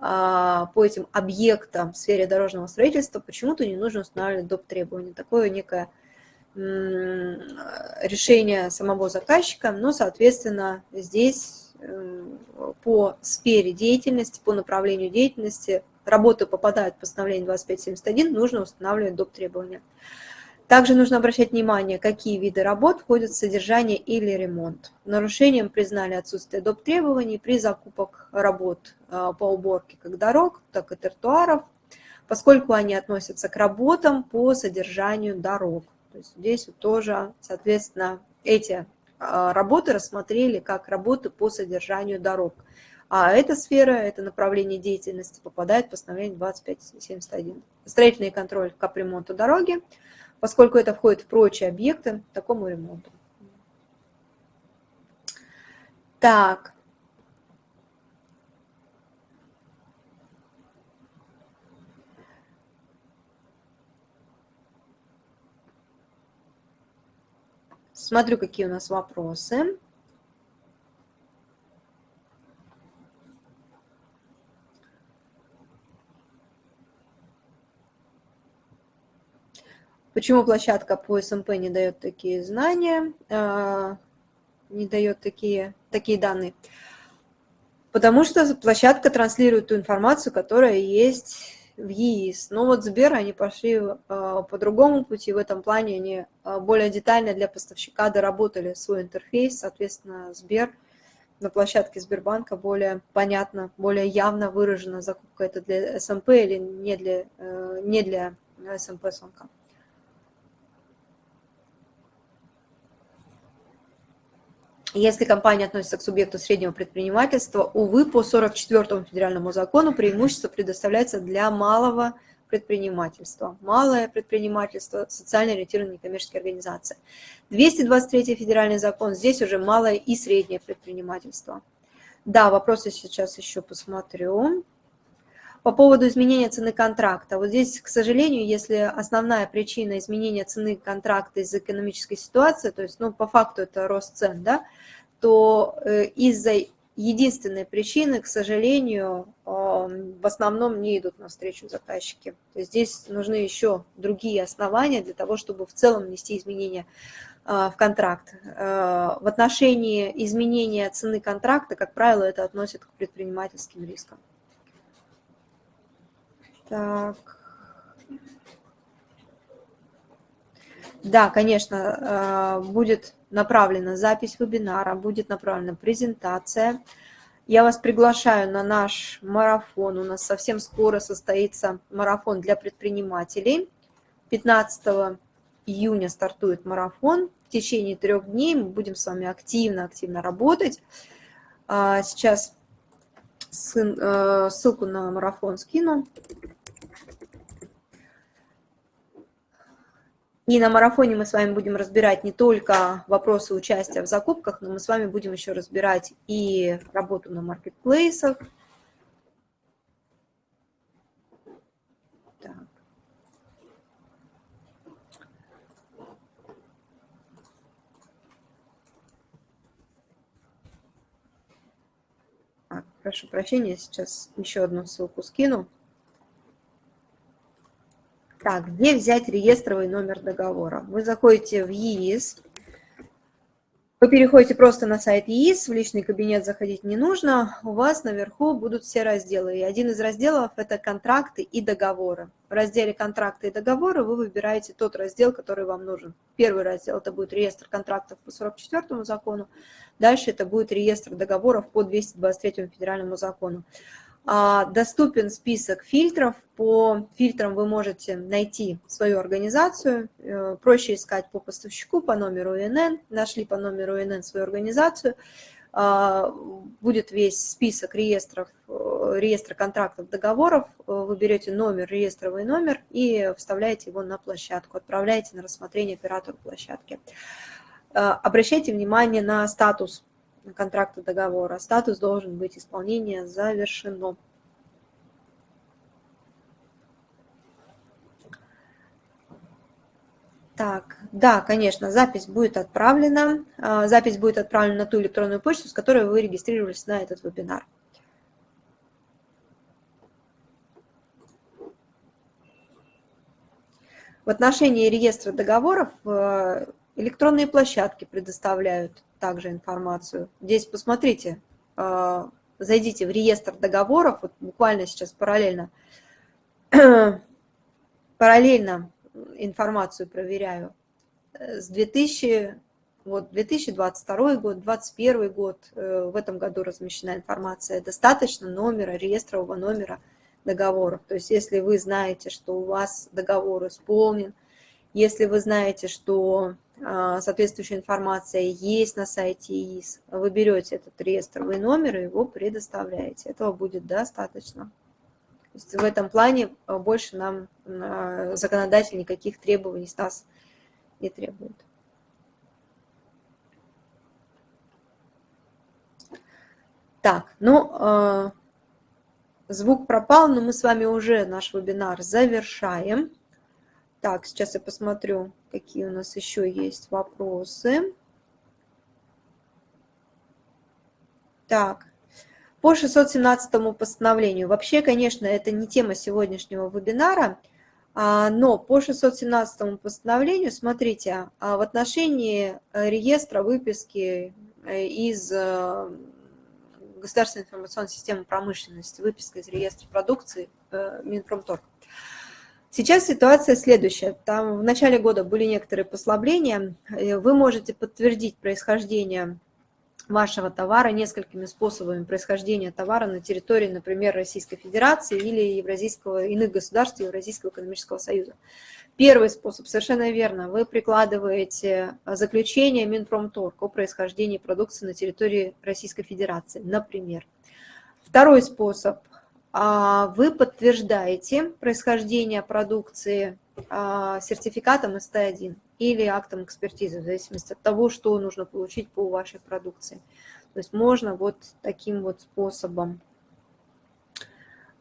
а, по этим объектам в сфере дорожного строительства почему-то не нужно устанавливать доп. требования. Такое некое решение самого заказчика, но, соответственно, здесь э, по сфере деятельности, по направлению деятельности работы попадают в постановление 2571, нужно устанавливать доп. требования. Также нужно обращать внимание, какие виды работ входят в содержание или ремонт. Нарушением признали отсутствие доп. требований при закупках работ а, по уборке как дорог, так и тротуаров, поскольку они относятся к работам по содержанию дорог. То есть здесь тоже, соответственно, эти а, работы рассмотрели как работы по содержанию дорог. А эта сфера, это направление деятельности попадает в постановление 2571. Строительный контроль капремонта дороги – поскольку это входит в прочие объекты такому ремонту. Так. Смотрю, какие у нас вопросы. Почему площадка по СМП не дает такие знания, а, не дает такие, такие данные? Потому что площадка транслирует ту информацию, которая есть в ЕИС. Но вот Сбер, они пошли а, по другому пути, в этом плане они а, более детально для поставщика доработали свой интерфейс, соответственно, Сбер на площадке Сбербанка более понятно, более явно выражена закупка это для СМП или не для, э, не для СМП-сонка. Если компания относится к субъекту среднего предпринимательства, увы, по 44 федеральному закону преимущество предоставляется для малого предпринимательства. Малое предпринимательство, социально ориентированные некоммерческие организации. 223 федеральный закон, здесь уже малое и среднее предпринимательство. Да, вопросы сейчас еще посмотрю. По поводу изменения цены контракта. Вот здесь, к сожалению, если основная причина изменения цены контракта из-за экономической ситуации, то есть, ну, по факту это рост цен, да, то э, из-за единственной причины, к сожалению, в основном не идут навстречу заказчики. Здесь нужны еще другие основания для того, чтобы в целом внести изменения а, в контракт. Э, в отношении изменения цены контракта, как правило, это относит к предпринимательским рискам. Так. Да, конечно, э, будет направлена запись вебинара, будет направлена презентация. Я вас приглашаю на наш марафон. У нас совсем скоро состоится марафон для предпринимателей. 15 июня стартует марафон. В течение трех дней мы будем с вами активно-активно работать. А, сейчас э, ссылку на марафон скину. И на марафоне мы с вами будем разбирать не только вопросы участия в закупках, но мы с вами будем еще разбирать и работу на маркетплейсах. Так. прошу прощения, сейчас еще одну ссылку скину. Так, где взять реестровый номер договора? Вы заходите в ЕИС, вы переходите просто на сайт ЕИС, в личный кабинет заходить не нужно, у вас наверху будут все разделы. И один из разделов – это контракты и договоры. В разделе контракты и договоры вы выбираете тот раздел, который вам нужен. Первый раздел – это будет реестр контрактов по 44 закону, дальше это будет реестр договоров по 223 федеральному закону. А, доступен список фильтров. По фильтрам вы можете найти свою организацию. Э, проще искать по поставщику, по номеру ИНН. Нашли по номеру ИНН свою организацию. А, будет весь список реестров, э, реестра контрактов, договоров. Э, вы берете номер, реестровый номер и вставляете его на площадку. Отправляете на рассмотрение оператору площадки. Обращайте внимание на статус контракта договора. Статус должен быть исполнение завершено. Так, да, конечно, запись будет отправлена. А, запись будет отправлена на ту электронную почту, с которой вы регистрировались на этот вебинар. В отношении реестра договоров э, электронные площадки предоставляют также информацию. Здесь посмотрите, э, зайдите в реестр договоров, вот буквально сейчас параллельно, параллельно информацию проверяю. С 2000, вот 2022 год, 2021 год, э, в этом году размещена информация. Достаточно номера, реестрового номера договоров. То есть если вы знаете, что у вас договор исполнен, если вы знаете, что соответствующая информация есть на сайте ИИС, вы берете этот реестровый номер и его предоставляете. Этого будет достаточно. То есть в этом плане а, больше нам а, законодатель никаких требований с нас не требует. Так, ну, Звук пропал, но мы с вами уже наш вебинар завершаем. Так, сейчас я посмотрю, какие у нас еще есть вопросы. Так, по 617 постановлению. Вообще, конечно, это не тема сегодняшнего вебинара, а, но по 617 постановлению, смотрите, а, в отношении э, реестра выписки э, из э, государственной информационной системы промышленности, выписка из реестра продукции Минпромторг. Сейчас ситуация следующая. Там в начале года были некоторые послабления. Э, вы можете подтвердить происхождение вашего товара несколькими способами происхождения товара на территории, например, Российской Федерации или Евразийского, иных государств Евразийского экономического союза. Первый способ, совершенно верно, вы прикладываете заключение Минпромторг о происхождении продукции на территории Российской Федерации, например. Второй способ, вы подтверждаете происхождение продукции а, сертификатом СТ1 или актом экспертизы, в зависимости от того, что нужно получить по вашей продукции. То есть можно вот таким вот способом.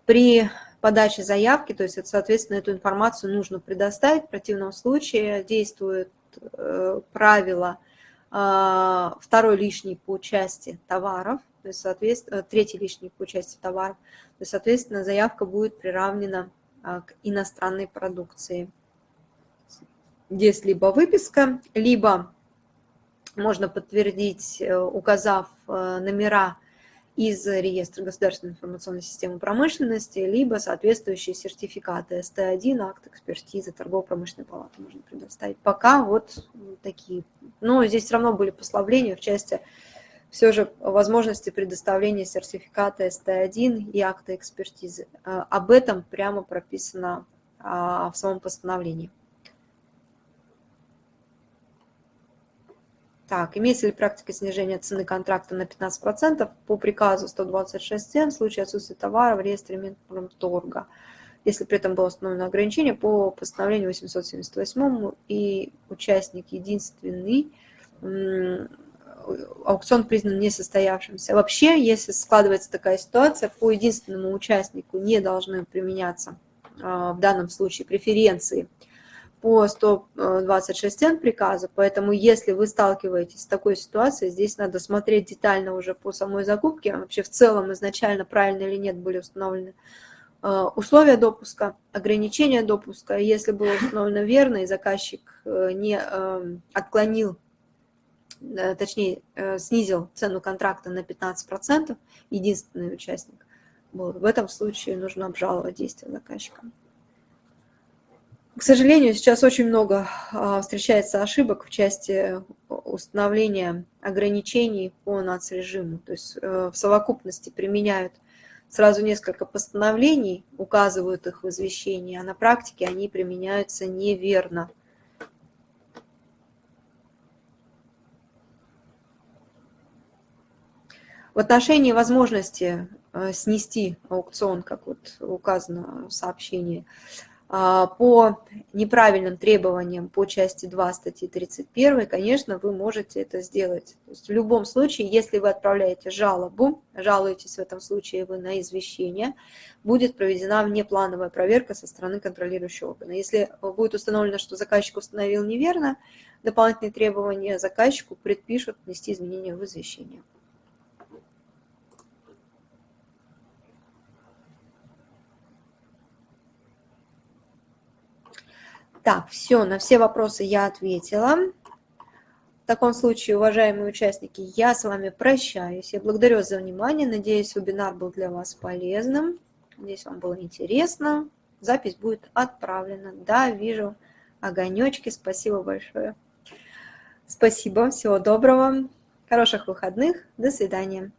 При подачи заявки, то есть, соответственно, эту информацию нужно предоставить. В противном случае действует э, правило второй лишний по части товаров, то есть, соответственно, третий лишний по части товаров, то есть, соответственно, заявка будет приравнена э, к иностранной продукции. Есть либо выписка, либо можно подтвердить, указав номера из реестра государственной информационной системы промышленности, либо соответствующие сертификаты СТ1, акт экспертизы, торгово-промышленной палаты можно предоставить. Пока вот такие. Но здесь все равно были послабления в части все же возможности предоставления сертификата СТ1 и акта экспертизы. А, об этом прямо прописано а, в самом постановлении. Так, имеется ли практика снижения цены контракта на 15% по приказу 126 в случае отсутствия товара в реестре Минпромторга, если при этом было установлено ограничение по постановлению 878 и участник единственный, аукцион признан несостоявшимся. Вообще, если складывается такая ситуация, по единственному участнику не должны применяться а, в данном случае преференции – по 126 н приказа, поэтому если вы сталкиваетесь с такой ситуацией, здесь надо смотреть детально уже по самой закупке, вообще в целом изначально правильно или нет были установлены э, условия допуска, ограничения допуска. Если было установлено верно и заказчик э, не эм, отклонил, э, точнее снизил цену контракта на 15%, единственный участник, был, в этом случае нужно обжаловать действия заказчика. К сожалению, сейчас очень много а, встречается ошибок в части установления ограничений по нацрежиму. То есть э, в совокупности применяют сразу несколько постановлений, указывают их в извещении, а на практике они применяются неверно. В отношении возможности э, снести аукцион, как вот указано в сообщении, по неправильным требованиям по части 2 статьи 31, конечно, вы можете это сделать. То есть в любом случае, если вы отправляете жалобу, жалуетесь в этом случае вы на извещение, будет проведена внеплановая проверка со стороны контролирующего органа. Если будет установлено, что заказчик установил неверно дополнительные требования, заказчику предпишут внести изменения в извещение. Так, все, на все вопросы я ответила. В таком случае, уважаемые участники, я с вами прощаюсь. Я благодарю за внимание. Надеюсь, вебинар был для вас полезным. Надеюсь, вам было интересно. Запись будет отправлена. Да, вижу огонечки. Спасибо большое. Спасибо. Всего доброго. Хороших выходных. До свидания.